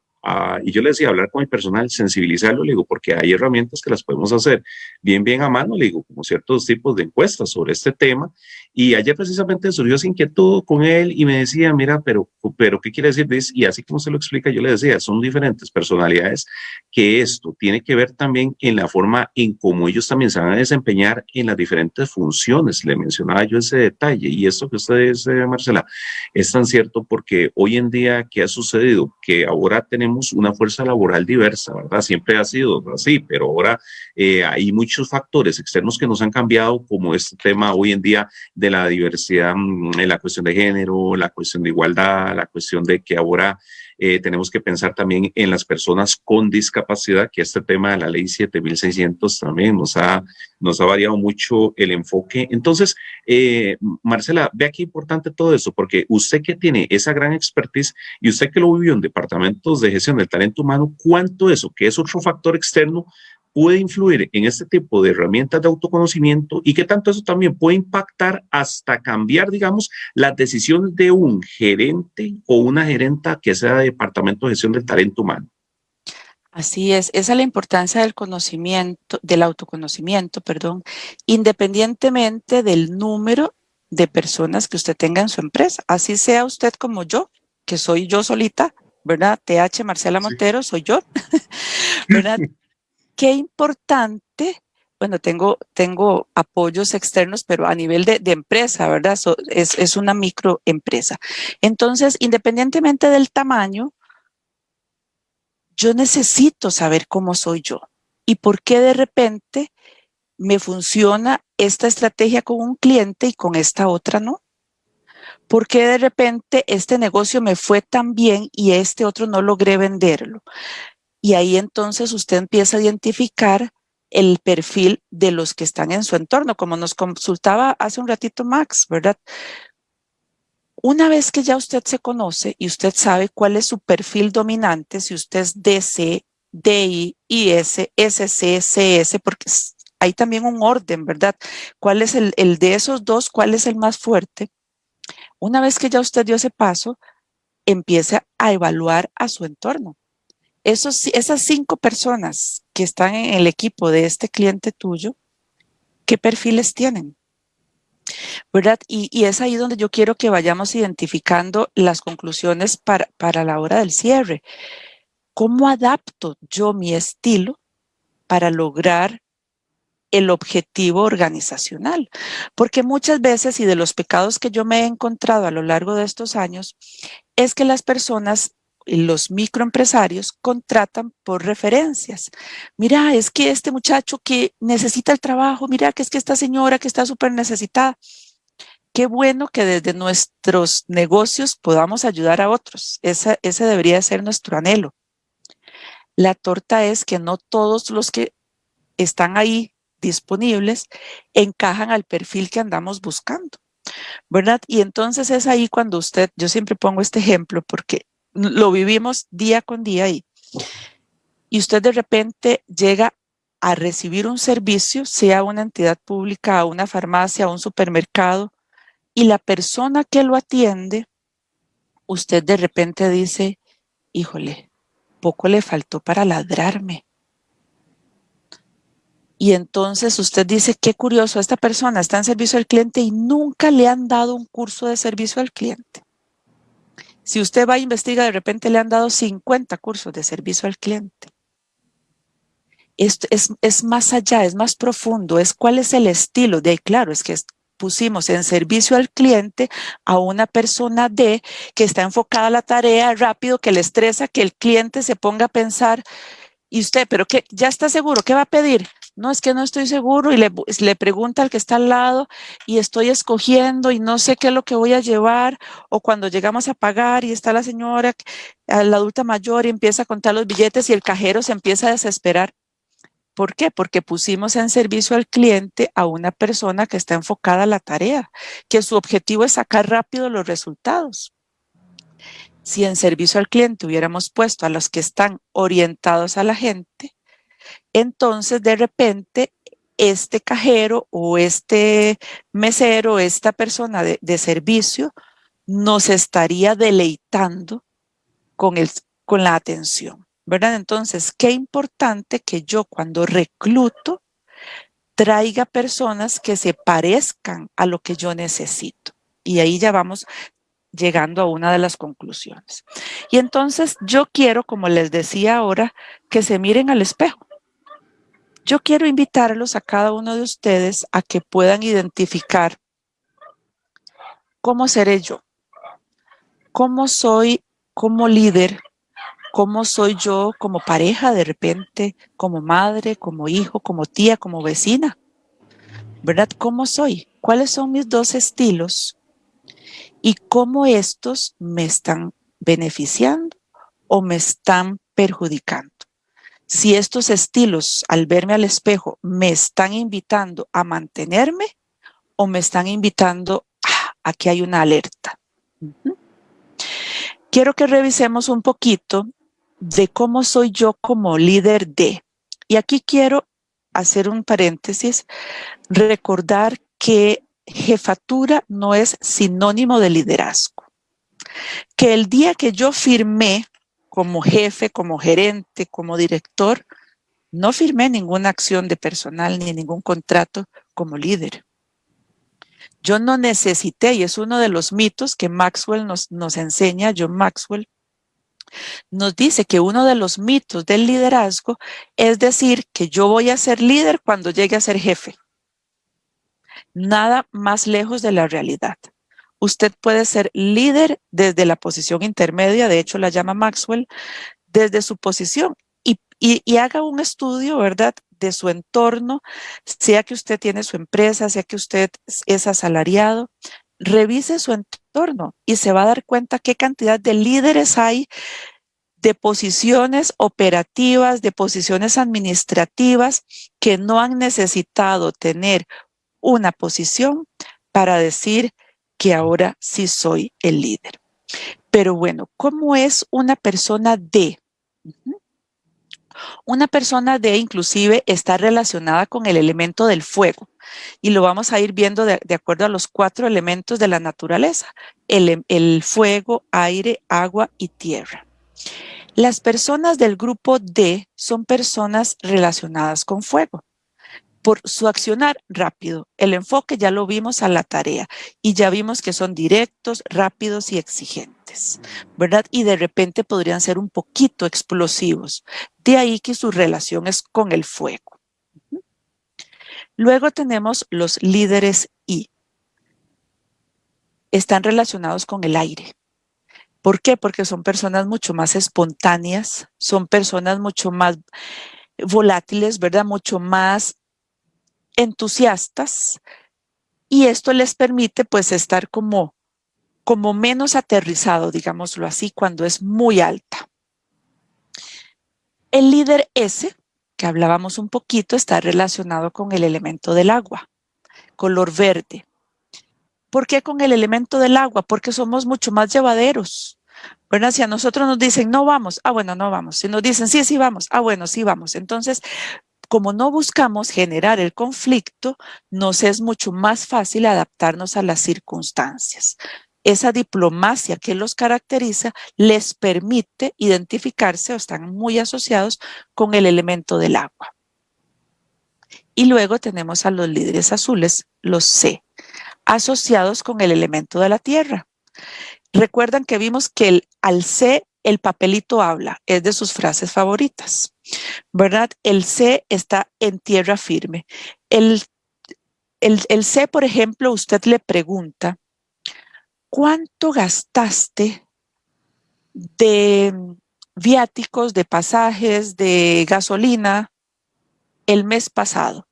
y yo le decía, hablar con el personal, sensibilizarlo, le digo, porque hay herramientas que las podemos hacer bien, bien a mano, le digo, como ciertos tipos de encuestas sobre este tema. Y ayer precisamente surgió esa inquietud con él y me decía, mira, pero, pero ¿qué quiere decir? Y así como se lo explica, yo le decía, son diferentes personalidades que esto tiene que ver también en la forma en cómo ellos también se van a desempeñar en las diferentes funciones. Le mencionaba yo ese detalle y esto que usted dice, Marcela, es tan cierto porque hoy en día, ¿qué ha sucedido? Que ahora tenemos una fuerza laboral diversa, ¿verdad? Siempre ha sido así, pero ahora eh, hay muchos factores externos que nos han cambiado, como este tema hoy en día de la diversidad mm, la cuestión de género, la cuestión de igualdad, la cuestión de que ahora eh, tenemos que pensar también en las personas con discapacidad, que este tema de la ley 7600 también nos ha, nos ha variado mucho el enfoque. Entonces, eh, Marcela, vea qué importante todo eso, porque usted que tiene esa gran expertise y usted que lo vivió en departamentos de gestión del talento humano, ¿cuánto eso, que es otro factor externo, puede influir en este tipo de herramientas de autoconocimiento y qué tanto eso también puede impactar hasta cambiar, digamos, las decisiones de un gerente o una gerenta que sea de Departamento de Gestión del Talento Humano. Así es, esa es la importancia del conocimiento, del autoconocimiento, perdón, independientemente del número de personas que usted tenga en su empresa. Así sea usted como yo, que soy yo solita, ¿verdad? TH Marcela Montero, soy yo, *laughs* ¿verdad? Qué importante, bueno, tengo, tengo apoyos externos, pero a nivel de, empresa, ¿verdad? es, es una microempresa. Entonces, independientemente del tamaño, yo necesito saber cómo soy yo y por qué de repente me funciona esta estrategia con un cliente y con esta otra no. ¿Por qué de repente este negocio me fue tan bien y este otro no logré venderlo? Y ahí entonces usted empieza a identificar el perfil de los que están en su entorno, como nos consultaba hace un ratito Max, ¿verdad? Una vez que ya usted se conoce y usted sabe cuál es su perfil dominante, si usted es DC, DI, IS, SC, CS, porque hay también un orden, ¿verdad? ¿Cuál es el, el de esos dos? ¿Cuál es el más fuerte? Una vez que ya usted dio ese paso, empieza a evaluar a su entorno. Esos, esas cinco personas que están en el equipo de este cliente tuyo, ¿qué perfiles tienen? ¿Verdad? Y, es ahí donde yo quiero que vayamos identificando las conclusiones para, para la hora del cierre. ¿Cómo adapto yo mi estilo para lograr el objetivo organizacional. Porque muchas veces, y de los pecados que yo me he encontrado a lo largo de estos años, es que las personas los microempresarios contratan por referencias. Mira, es que este muchacho que necesita el trabajo, mira que es que esta señora que está súper necesitada. Qué bueno que desde nuestros negocios podamos ayudar a otros. Ese debería ser nuestro anhelo. La torta es que no todos los que están ahí disponibles encajan al perfil que andamos buscando, ¿verdad? Y entonces es ahí cuando usted, yo siempre pongo este ejemplo porque lo vivimos día con día y, y usted de repente llega a recibir un servicio, sea una entidad pública, una farmacia, un supermercado, y la persona que lo atiende, usted de repente dice, híjole, poco le faltó para ladrarme. Y entonces usted dice, qué curioso, esta persona está en servicio al cliente y nunca le han dado un curso de servicio al cliente. Si usted va a investigar, de repente le han dado 50 cursos de servicio al cliente. Esto es, más allá, es más profundo, es cuál es el estilo de, claro, es que pusimos en servicio al cliente a una persona de que está enfocada a la tarea rápido, que le estresa, que el cliente se ponga a pensar, y usted, pero que ya está seguro, ¿qué va a pedir? No es que no estoy seguro y le, pregunta al que está al lado y estoy escogiendo y no sé qué es lo que voy a llevar o cuando llegamos a pagar y está la señora, la adulta mayor y empieza a contar los billetes y el cajero se empieza a desesperar. ¿Por qué? Porque pusimos en servicio al cliente a una persona que está enfocada a la tarea, que su objetivo es sacar rápido los resultados. Si en servicio al cliente hubiéramos puesto a los que están orientados a la gente, entonces de repente este cajero o este mesero, esta persona de, servicio, nos estaría deleitando con, el, con la atención, ¿verdad? Entonces, qué importante que yo cuando recluto traiga personas que se parezcan a lo que yo necesito. Y ahí ya vamos llegando a una de las conclusiones. Y entonces yo quiero, como les decía ahora, que se miren al espejo. Yo quiero invitarlos a cada uno de ustedes a que puedan identificar cómo seré yo, cómo soy como líder, cómo soy yo como pareja de repente, como madre, como hijo, como tía, como vecina. ¿Verdad? ¿Cómo soy? ¿Cuáles son mis dos estilos? Y cómo estos me están beneficiando o me están perjudicando si estos estilos al verme al espejo me están invitando a mantenerme o me están invitando a, que hay una alerta. Quiero que revisemos un poquito de cómo soy yo como líder de. Y aquí quiero hacer un paréntesis, recordar que jefatura no es sinónimo de liderazgo. Que el día que yo firmé como jefe, como gerente, como director, no firmé ninguna acción de personal ni ningún contrato como líder. Yo no necesité, y es uno de los mitos que Maxwell nos, nos enseña, John Maxwell, nos dice que uno de los mitos del liderazgo es decir que yo voy a ser líder cuando llegue a ser jefe. Nada más lejos de la realidad. Usted puede ser líder desde la posición intermedia, de hecho la llama Maxwell, desde su posición y, haga un estudio, ¿verdad?, de su entorno, sea que usted tiene su empresa, sea que usted es asalariado, revise su entorno y se va a dar cuenta qué cantidad de líderes hay de posiciones operativas, de posiciones administrativas que no han necesitado tener una posición para decir que ahora sí soy el líder. Pero bueno, ¿cómo es una persona de? Una persona de inclusive está relacionada con el elemento del fuego y lo vamos a ir viendo de, acuerdo a los cuatro elementos de la naturaleza, el, el fuego, aire, agua y tierra. Las personas del grupo D son personas relacionadas con fuego por su accionar rápido. El enfoque ya lo vimos a la tarea y ya vimos que son directos, rápidos y exigentes, ¿verdad? Y de repente podrían ser un poquito explosivos. De ahí que su relación es con el fuego. Luego tenemos los líderes I. Están relacionados con el aire. ¿Por qué? Porque son personas mucho más espontáneas, son personas mucho más volátiles, ¿verdad? Mucho más entusiastas y esto les permite pues estar como, como menos aterrizado, digámoslo así, cuando es muy alta. El líder S, que hablábamos un poquito, está relacionado con el elemento del agua, color verde. ¿Por qué con el elemento del agua? Porque somos mucho más llevaderos. Bueno, si a nosotros nos dicen no vamos, ah bueno, no vamos. Si nos dicen sí, sí vamos, ah bueno, sí vamos. Entonces como no buscamos generar el conflicto, nos es mucho más fácil adaptarnos a las circunstancias. Esa diplomacia que los caracteriza les permite identificarse o están muy asociados con el elemento del agua. Y luego tenemos a los líderes azules, los C, asociados con el elemento de la tierra. Recuerdan que vimos que el, al C el papelito habla, es de sus frases favoritas, ¿verdad? El C está en tierra firme. El, el, el C, por ejemplo, usted le pregunta, ¿cuánto gastaste de viáticos, de pasajes, de gasolina el mes pasado?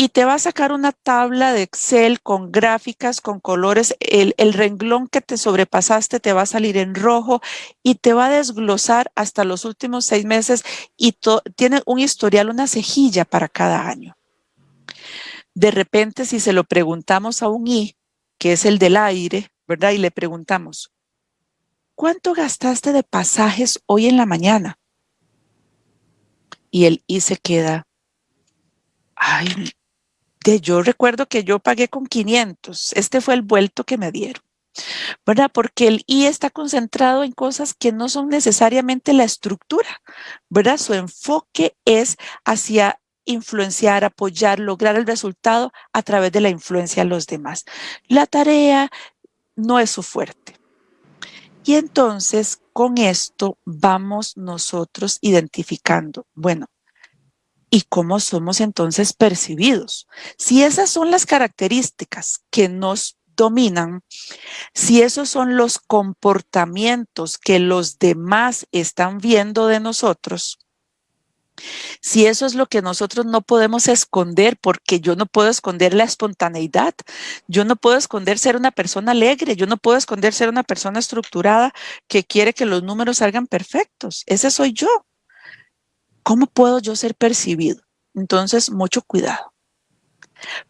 Y te va a sacar una tabla de Excel con gráficas, con colores. El, renglón que te sobrepasaste te va a salir en rojo y te va a desglosar hasta los últimos seis meses y tiene un historial, una cejilla para cada año. De repente, si se lo preguntamos a un I, que es el del aire, ¿verdad? Y le preguntamos, ¿cuánto gastaste de pasajes hoy en la mañana? Y el I se queda, ay, yo recuerdo que yo pagué con 500. Este fue el vuelto que me dieron. ¿verdad? Porque el I está concentrado en cosas que no son necesariamente la estructura, ¿verdad? Su enfoque es hacia influenciar, apoyar, lograr el resultado a través de la influencia a los demás. La tarea no es su fuerte. Y entonces con esto vamos nosotros identificando, bueno, y cómo somos entonces percibidos. Si esas son las características que nos dominan, si esos son los comportamientos que los demás están viendo de nosotros, si eso es lo que nosotros no podemos esconder, porque yo no puedo esconder la espontaneidad, yo no puedo esconder ser una persona alegre, yo no puedo esconder ser una persona estructurada que quiere que los números salgan perfectos. Ese soy yo. ¿Cómo puedo yo ser percibido? Entonces, mucho cuidado.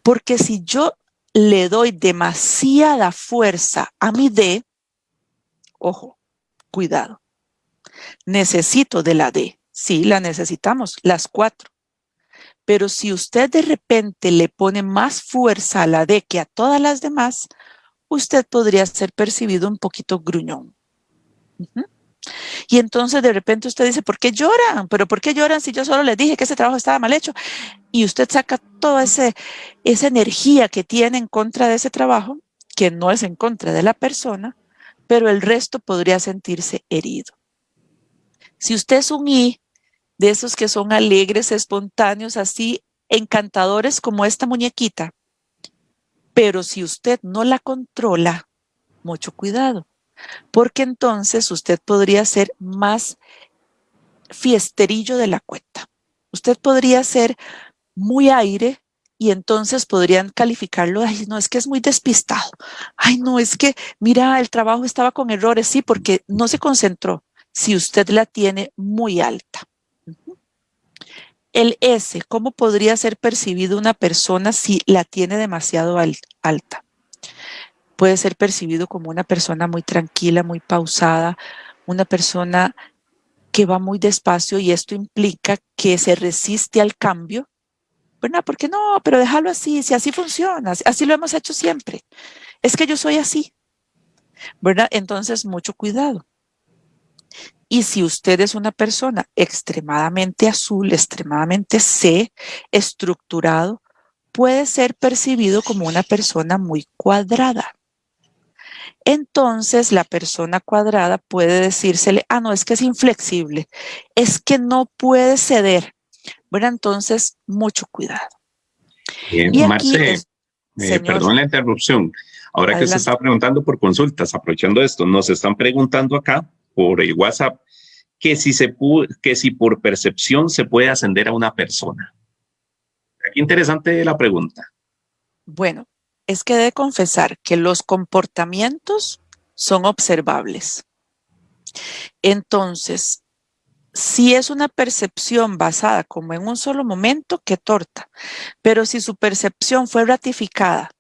Porque si yo le doy demasiada fuerza a mi D, ojo, cuidado. Necesito de la D. Sí, la necesitamos, las cuatro. Pero si usted de repente le pone más fuerza a la D que a todas las demás, usted podría ser percibido un poquito gruñón. Y entonces de repente usted dice, ¿por qué lloran? ¿Pero por qué lloran si yo solo les dije que ese trabajo estaba mal hecho? Y usted saca toda esa energía que tiene en contra de ese trabajo, que no es en contra de la persona, pero el resto podría sentirse herido. Si usted es un I, de esos que son alegres, espontáneos, así encantadores como esta muñequita, pero si usted no la controla, mucho cuidado, porque entonces usted podría ser más fiesterillo de la cuenta. Usted podría ser muy aire y entonces podrían calificarlo, ay, no, es que es muy despistado. Ay, no, es que, mira, el trabajo estaba con errores, sí, porque no se concentró. Si usted la tiene muy alta. El S, ¿cómo podría ser percibido una persona si la tiene demasiado alta? Puede ser percibido como una persona muy tranquila, muy pausada, una persona que va muy despacio y esto implica que se resiste al cambio, ¿verdad? Porque no, pero déjalo así, si así funciona, así lo hemos hecho siempre. Es que yo soy así, ¿verdad? Entonces, mucho cuidado. Y si usted es una persona extremadamente azul, extremadamente C, estructurado, puede ser percibido como una persona muy cuadrada. Entonces la persona cuadrada puede decírsele, ah, no, es que es inflexible, es que no puede ceder. Bueno, entonces mucho cuidado. Bien, y Marce, eh, perdón la interrupción. Ahora que se está preguntando por consultas, aprovechando esto, nos están preguntando acá por el WhatsApp que si, se que si por percepción se puede ascender a una persona. Qué interesante la pregunta. Bueno, es que de confesar que los comportamientos son observables. Entonces, si es una percepción basada como en un solo momento, qué torta. Pero si su percepción fue ratificada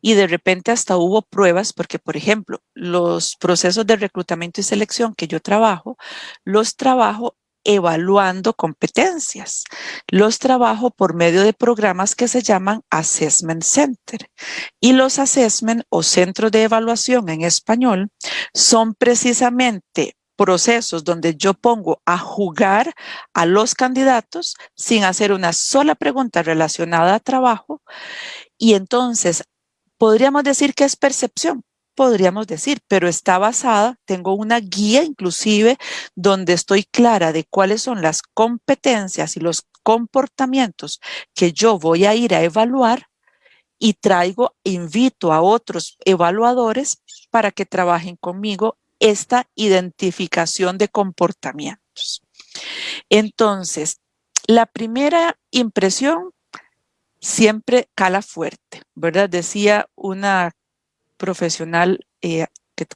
y de repente hasta hubo pruebas, porque por ejemplo, los procesos de reclutamiento y selección que yo trabajo, los trabajo evaluando competencias. Los trabajo por medio de programas que se llaman Assessment Center. Y los assessment o centros de evaluación en español son precisamente procesos donde yo pongo a jugar a los candidatos sin hacer una sola pregunta relacionada a trabajo y entonces podríamos decir que es percepción, podríamos decir, pero está basada, tengo una guía inclusive donde estoy clara de cuáles son las competencias y los comportamientos que yo voy a ir a evaluar y traigo, invito a otros evaluadores para que trabajen conmigo esta identificación de comportamientos. Entonces, la primera impresión siempre cala fuerte, ¿verdad? Decía una profesional eh,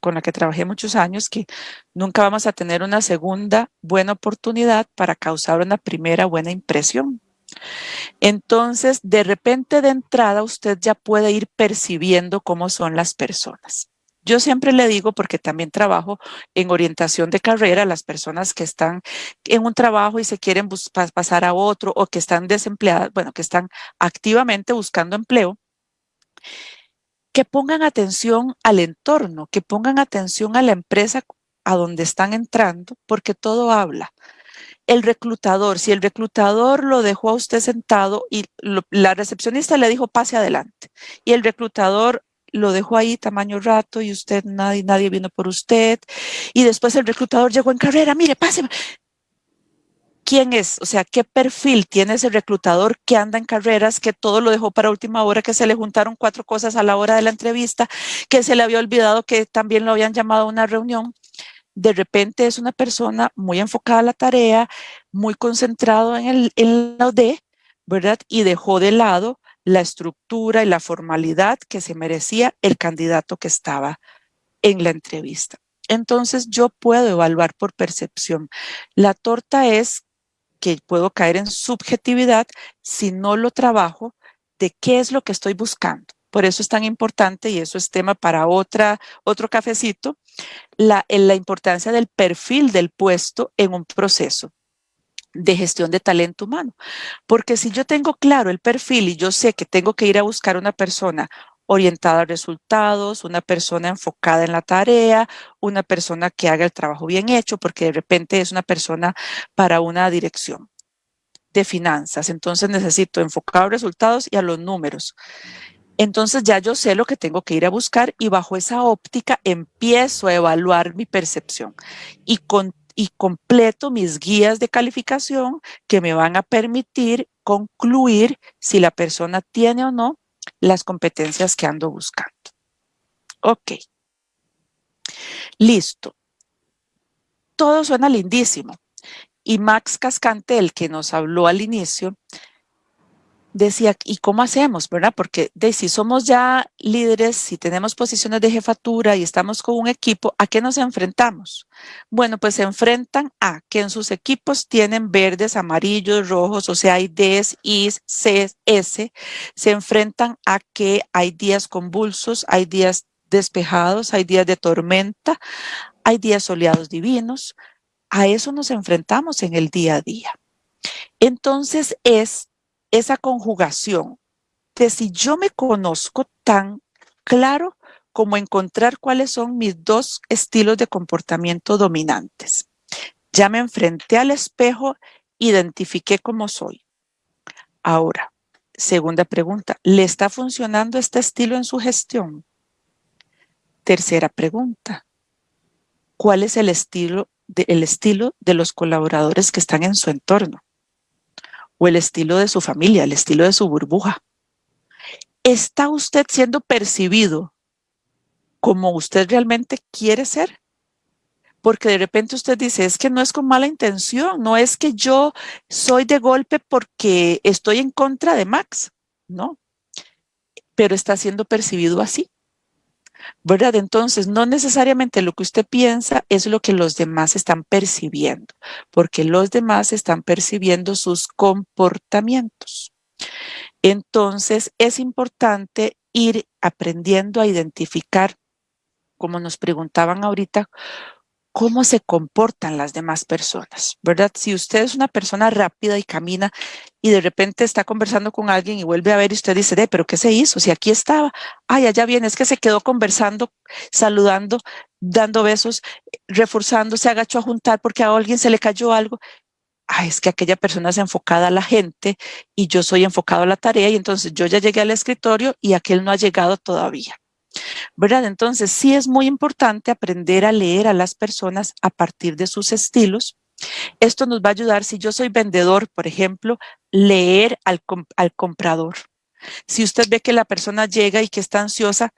con la que trabajé muchos años que nunca vamos a tener una segunda buena oportunidad para causar una primera buena impresión. Entonces, de repente de entrada, usted ya puede ir percibiendo cómo son las personas. Yo siempre le digo, porque también trabajo en orientación de carrera, las personas que están en un trabajo y se quieren pasar a otro o que están desempleadas, bueno, que están activamente buscando empleo, que pongan atención al entorno, que pongan atención a la empresa a donde están entrando, porque todo habla. El reclutador, si el reclutador lo dejó a usted sentado y la recepcionista le dijo pase adelante y el reclutador lo dejó ahí tamaño rato y usted, nadie, nadie vino por usted. Y después el reclutador llegó en carrera, mire, páseme. ¿Quién es? O sea, ¿qué perfil tiene ese reclutador que anda en carreras, que todo lo dejó para última hora, que se le juntaron cuatro cosas a la hora de la entrevista, que se le había olvidado que también lo habían llamado a una reunión? De repente es una persona muy enfocada a la tarea, muy concentrado en, el, en la OD, ¿verdad? Y dejó de lado la estructura y la formalidad que se merecía el candidato que estaba en la entrevista. Entonces yo puedo evaluar por percepción. La torta es que puedo caer en subjetividad si no lo trabajo de qué es lo que estoy buscando. Por eso es tan importante, y eso es tema para otra, otro cafecito, la, la importancia del perfil del puesto en un proceso de gestión de talento humano. Porque si yo tengo claro el perfil y yo sé que tengo que ir a buscar una persona orientada a resultados, una persona enfocada en la tarea, una persona que haga el trabajo bien hecho, porque de repente es una persona para una dirección de finanzas. Entonces necesito enfocar a resultados y a los números. Entonces ya yo sé lo que tengo que ir a buscar y bajo esa óptica empiezo a evaluar mi percepción y, con, y completo mis guías de calificación que me van a permitir concluir si la persona tiene o no las competencias que ando buscando. Ok. Listo. Todo suena lindísimo. Y Max Cascante, el que nos habló al inicio, decía, ¿y cómo hacemos? ¿Verdad? Porque de, si somos ya líderes, si tenemos posiciones de jefatura y estamos con un equipo, ¿a qué nos enfrentamos? Bueno, pues se enfrentan a que en sus equipos tienen verdes, amarillos, rojos, o sea, hay Ds, Is, Cs, S. Se enfrentan a que hay días convulsos, hay días despejados, hay días de tormenta, hay días soleados divinos. A eso nos enfrentamos en el día a día. Entonces es esa conjugación de si yo me conozco tan claro como encontrar cuáles son mis dos estilos de comportamiento dominantes. Ya me enfrenté al espejo, identifiqué cómo soy. Ahora, segunda pregunta, ¿le está funcionando este estilo en su gestión? Tercera pregunta, ¿cuál es el estilo de, el estilo de los colaboradores que están en su entorno? O el estilo de su familia, el estilo de su burbuja. ¿Está usted siendo percibido como usted realmente quiere ser? Porque de repente usted dice, es que no es con mala intención, no es que yo soy de golpe porque estoy en contra de Max, no, pero está siendo percibido así. ¿Verdad? Entonces, no necesariamente lo que usted piensa es lo que los demás están percibiendo, porque los demás están percibiendo sus comportamientos. Entonces, es importante ir aprendiendo a identificar, como nos preguntaban ahorita, cómo se comportan las demás personas, ¿verdad? Si usted es una persona rápida y camina y de repente está conversando con alguien y vuelve a ver y usted dice, pero ¿qué se hizo? Si aquí estaba, ay, allá viene, es que se quedó conversando, saludando, dando besos, reforzando, se agachó a juntar porque a alguien se le cayó algo. Ay, es que aquella persona es enfocada a la gente y yo soy enfocado a la tarea y entonces yo ya llegué al escritorio y aquel no ha llegado todavía. ¿Verdad? Entonces, sí es muy importante aprender a leer a las personas a partir de sus estilos. Esto nos va a ayudar, si yo soy vendedor, por ejemplo, leer al, al comprador. Si usted ve que la persona llega y que está ansiosa,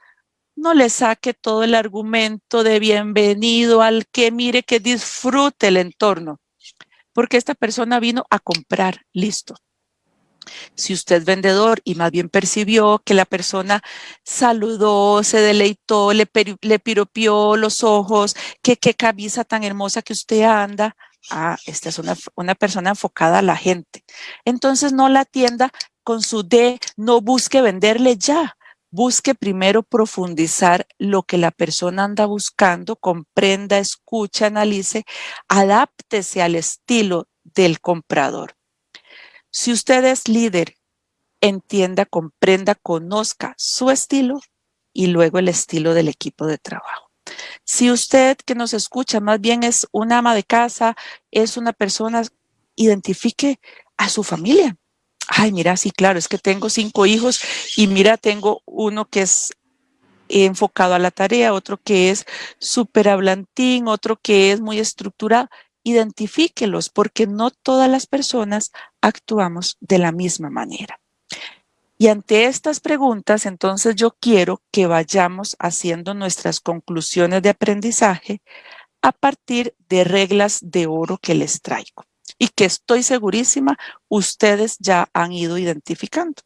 no le saque todo el argumento de bienvenido al que mire que disfrute el entorno, porque esta persona vino a comprar, listo. Si usted es vendedor y más bien percibió que la persona saludó, se deleitó, le, le piropió los ojos, que qué camisa tan hermosa que usted anda, ah, esta es una, una persona enfocada a la gente. Entonces no la atienda con su D, no busque venderle ya. Busque primero profundizar lo que la persona anda buscando, comprenda, escuche, analice, adáptese al estilo del comprador. Si usted es líder, entienda, comprenda, conozca su estilo y luego el estilo del equipo de trabajo. Si usted que nos escucha más bien es una ama de casa, es una persona, identifique a su familia. Ay, mira, sí, claro, es que tengo cinco hijos y mira, tengo uno que es enfocado a la tarea, otro que es súper hablantín, otro que es muy estructurado identifíquelos porque no todas las personas actuamos de la misma manera. Y ante estas preguntas, entonces yo quiero que vayamos haciendo nuestras conclusiones de aprendizaje a partir de reglas de oro que les traigo y que estoy segurísima ustedes ya han ido identificando.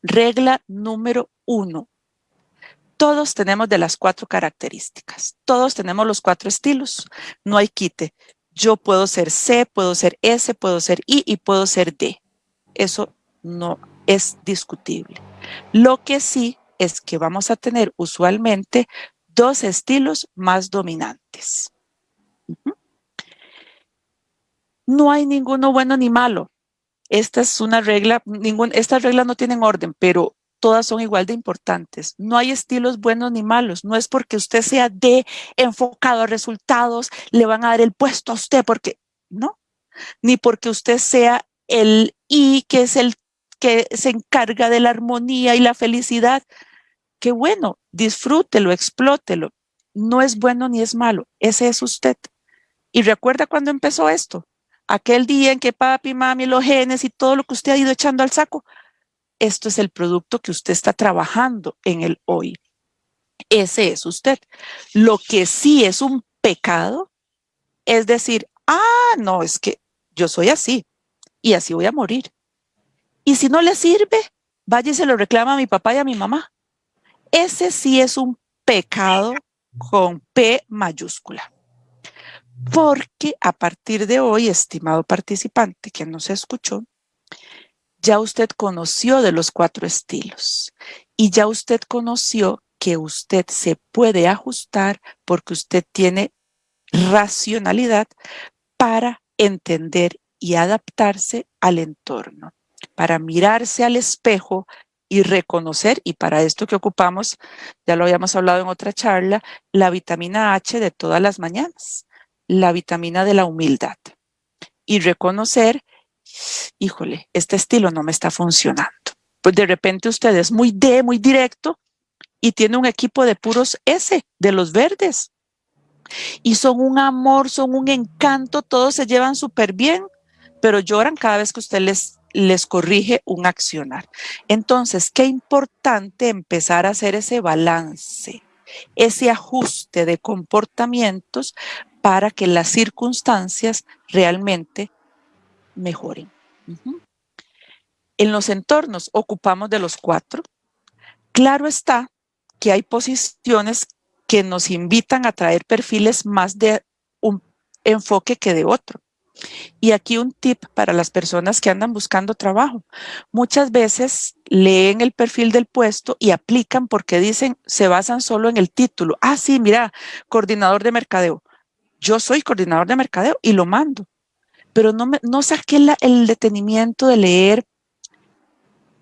Regla número uno, todos tenemos de las cuatro características. Todos tenemos los cuatro estilos. No hay quite. Yo puedo ser C, puedo ser S, puedo ser I y puedo ser D. Eso no es discutible. Lo que sí es que vamos a tener usualmente dos estilos más dominantes. No hay ninguno bueno ni malo. Esta es una regla, estas reglas no tienen orden, pero todas son igual de importantes. No hay estilos buenos ni malos. No es porque usted sea de enfocado a resultados, le van a dar el puesto a usted, porque no. Ni porque usted sea el I, que es el que se encarga de la armonía y la felicidad. Qué bueno, disfrútelo, explótelo. No es bueno ni es malo, ese es usted. Y recuerda cuando empezó esto, aquel día en que papi, mami, los genes y todo lo que usted ha ido echando al saco, esto es el producto que usted está trabajando en el hoy. Ese es usted. Lo que sí es un pecado es decir, ah, no, es que yo soy así y así voy a morir. Y si no le sirve, vaya y se lo reclama a mi papá y a mi mamá. Ese sí es un pecado con P mayúscula. Porque a partir de hoy, estimado participante que nos escuchó, ya usted conoció de los cuatro estilos y ya usted conoció que usted se puede ajustar porque usted tiene racionalidad para entender y adaptarse al entorno, para mirarse al espejo y reconocer, y para esto que ocupamos, ya lo habíamos hablado en otra charla, la vitamina H de todas las mañanas, la vitamina de la humildad. Y reconocer, híjole, este estilo no me está funcionando. Pues de repente usted es muy D, muy directo, y tiene un equipo de puros S, de los verdes. Y son un amor, son un encanto, todos se llevan súper bien, pero lloran cada vez que usted les, les corrige un accionar. Entonces, qué importante empezar a hacer ese balance, ese ajuste de comportamientos para que las circunstancias realmente mejoren. En los entornos ocupamos de los cuatro. Claro está que hay posiciones que nos invitan a traer perfiles más de un enfoque que de otro. Y aquí un tip para las personas que andan buscando trabajo. Muchas veces leen el perfil del puesto y aplican porque dicen, se basan solo en el título. Ah, sí, mira, coordinador de mercadeo. Yo soy coordinador de mercadeo y lo mando. Pero no, me, no saqué el detenimiento de leer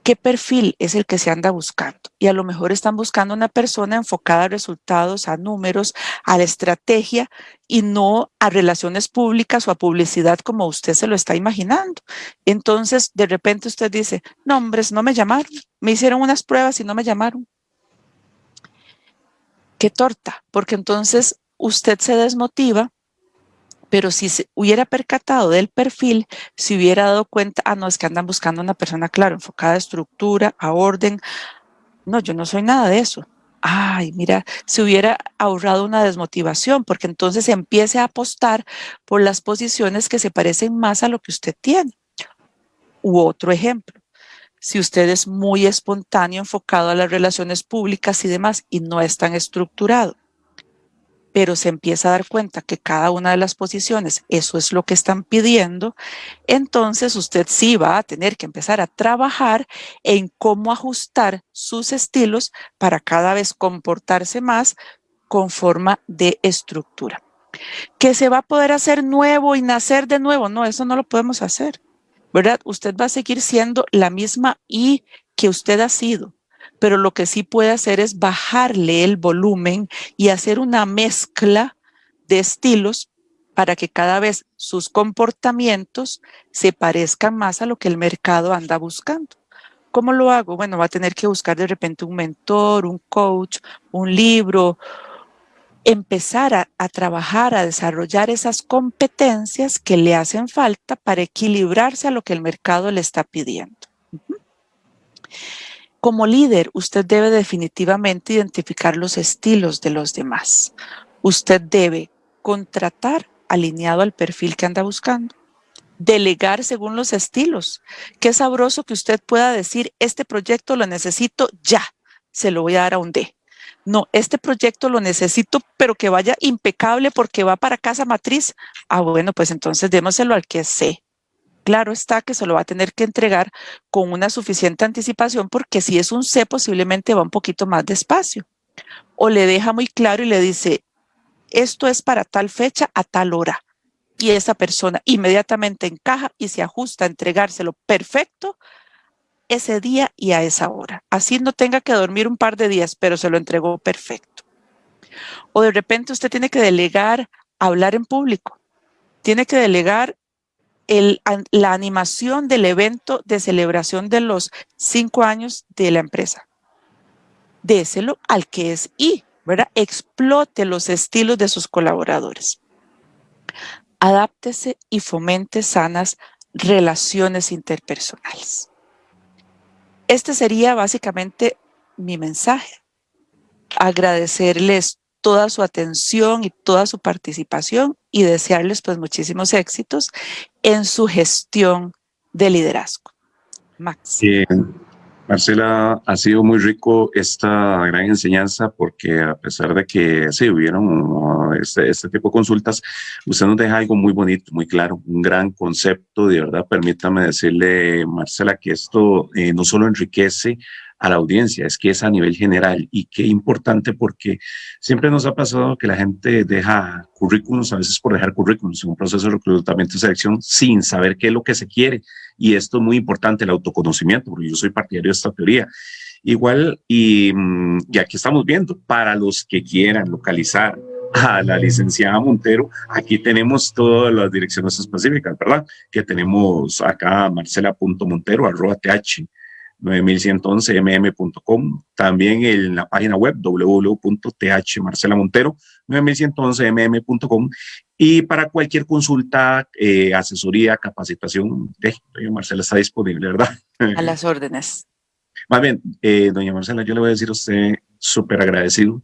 qué perfil es el que se anda buscando. Y a lo mejor están buscando una persona enfocada a resultados, a números, a la estrategia y no a relaciones públicas o a publicidad como usted se lo está imaginando. Entonces, de repente usted dice, no, no me llamaron. Me hicieron unas pruebas y no me llamaron. Qué torta, porque entonces usted se desmotiva pero si se hubiera percatado del perfil, si hubiera dado cuenta, ah, no, es que andan buscando una persona, claro, enfocada a estructura, a orden. No, yo no soy nada de eso. Ay, mira, se hubiera ahorrado una desmotivación, porque entonces empiece a apostar por las posiciones que se parecen más a lo que usted tiene. U otro ejemplo, si usted es muy espontáneo, enfocado a las relaciones públicas y demás, y no es tan estructurado, pero se empieza a dar cuenta que cada una de las posiciones, eso es lo que están pidiendo, entonces usted sí va a tener que empezar a trabajar en cómo ajustar sus estilos para cada vez comportarse más con forma de estructura. Que se va a poder hacer nuevo y nacer de nuevo, no, eso no lo podemos hacer, ¿verdad? Usted va a seguir siendo la misma y que usted ha sido pero lo que sí puede hacer es bajarle el volumen y hacer una mezcla de estilos para que cada vez sus comportamientos se parezcan más a lo que el mercado anda buscando. ¿Cómo lo hago? Bueno, va a tener que buscar de repente un mentor, un coach, un libro, empezar a, trabajar, a desarrollar esas competencias que le hacen falta para equilibrarse a lo que el mercado le está pidiendo. Como líder, usted debe definitivamente identificar los estilos de los demás. Usted debe contratar alineado al perfil que anda buscando. Delegar según los estilos. Qué sabroso que usted pueda decir, este proyecto lo necesito ya, se lo voy a dar a un D. No, este proyecto lo necesito, pero que vaya impecable porque va para casa matriz. Ah, bueno, pues entonces démoselo al que C claro está que se lo va a tener que entregar con una suficiente anticipación porque si es un C posiblemente va un poquito más despacio. O le deja muy claro y le dice, esto es para tal fecha a tal hora. Y esa persona inmediatamente encaja y se ajusta a entregárselo perfecto ese día y a esa hora. Así no tenga que dormir un par de días, pero se lo entregó perfecto. O de repente usted tiene que delegar hablar en público. Tiene que delegar la animación del evento de celebración de los cinco años de la empresa. Déselo al que es I, ¿verdad? Explote los estilos de sus colaboradores. Adáptese y fomente sanas relaciones interpersonales. Este sería básicamente mi mensaje. Agradecerles toda su atención y toda su participación y desearles pues muchísimos éxitos en su gestión de liderazgo. Max. Marcela, ha sido muy rico esta gran enseñanza porque a pesar de que sí hubieron este, este, tipo de consultas, usted nos deja algo muy bonito, muy claro, un gran concepto, de verdad, permítame decirle, Marcela, que esto eh, no solo enriquece a la audiencia, es que es a nivel general y qué importante porque siempre nos ha pasado que la gente deja currículums, a veces por dejar currículums en un proceso de reclutamiento y selección sin saber qué es lo que se quiere. Y esto es muy importante, el autoconocimiento, porque yo soy partidario de esta teoría. Igual, y, mm, y aquí estamos viendo, para los que quieran localizar a la licenciada Montero, aquí tenemos todas las direcciones específicas, ¿verdad? Que tenemos acá marcela.montero, arroba th 9111mm.com, también en la página web www.thmarcelamontero 9111mm.com y para cualquier consulta, eh, asesoría, capacitación, eh, doña Marcela está disponible, ¿verdad? A las órdenes. Más bien, eh, doña Marcela, yo le voy a decir a usted súper agradecido,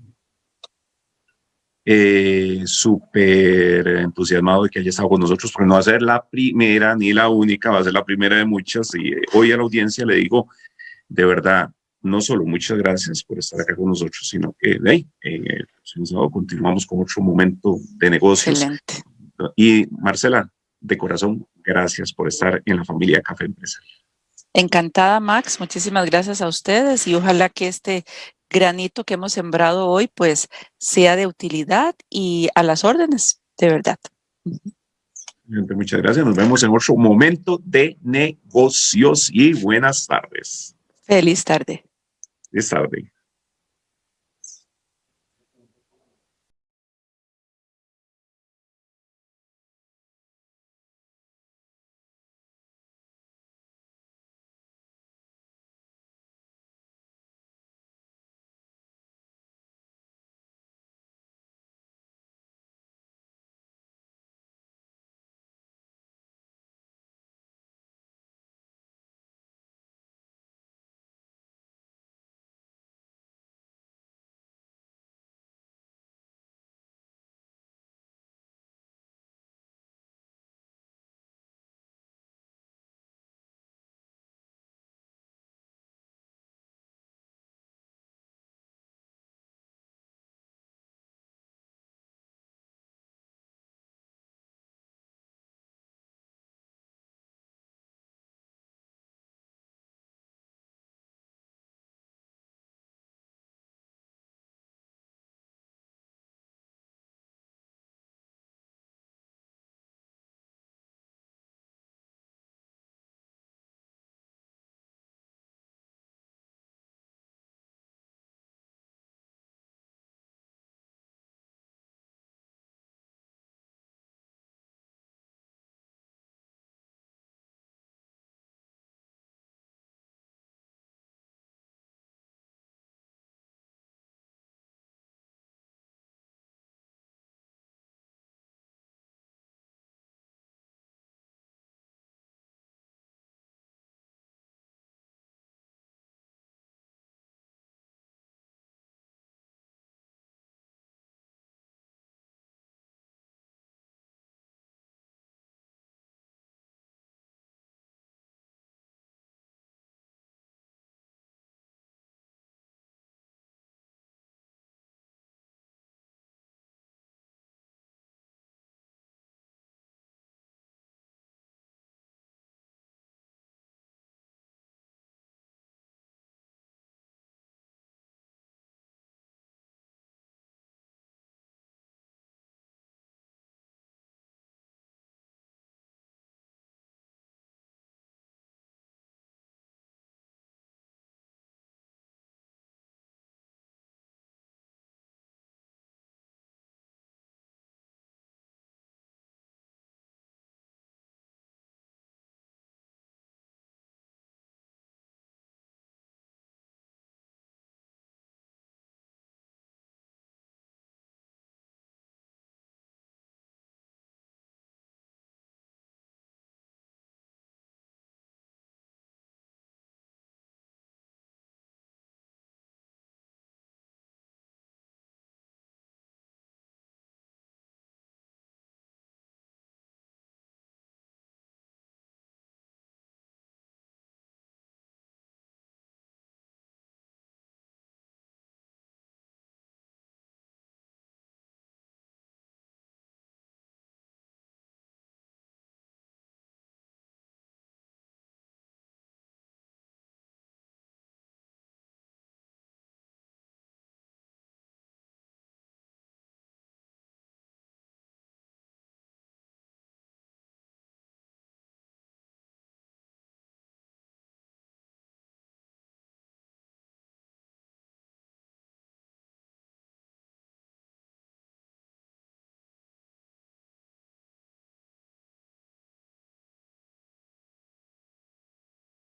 eh, súper entusiasmado de que haya estado con nosotros, porque no va a ser la primera ni la única, va a ser la primera de muchas. Y hoy a la audiencia le digo, de verdad, no solo muchas gracias por estar acá con nosotros, sino que de ahí, eh, continuamos con otro momento de negocios. Excelente. Y Marcela, de corazón, gracias por estar en la familia Café Empresarial. Encantada, Max. Muchísimas gracias a ustedes y ojalá que este granito que hemos sembrado hoy, pues, sea de utilidad y a las órdenes, de verdad. Muchas gracias. Nos vemos en otro momento de negocios y buenas tardes. Feliz tarde. Feliz tarde.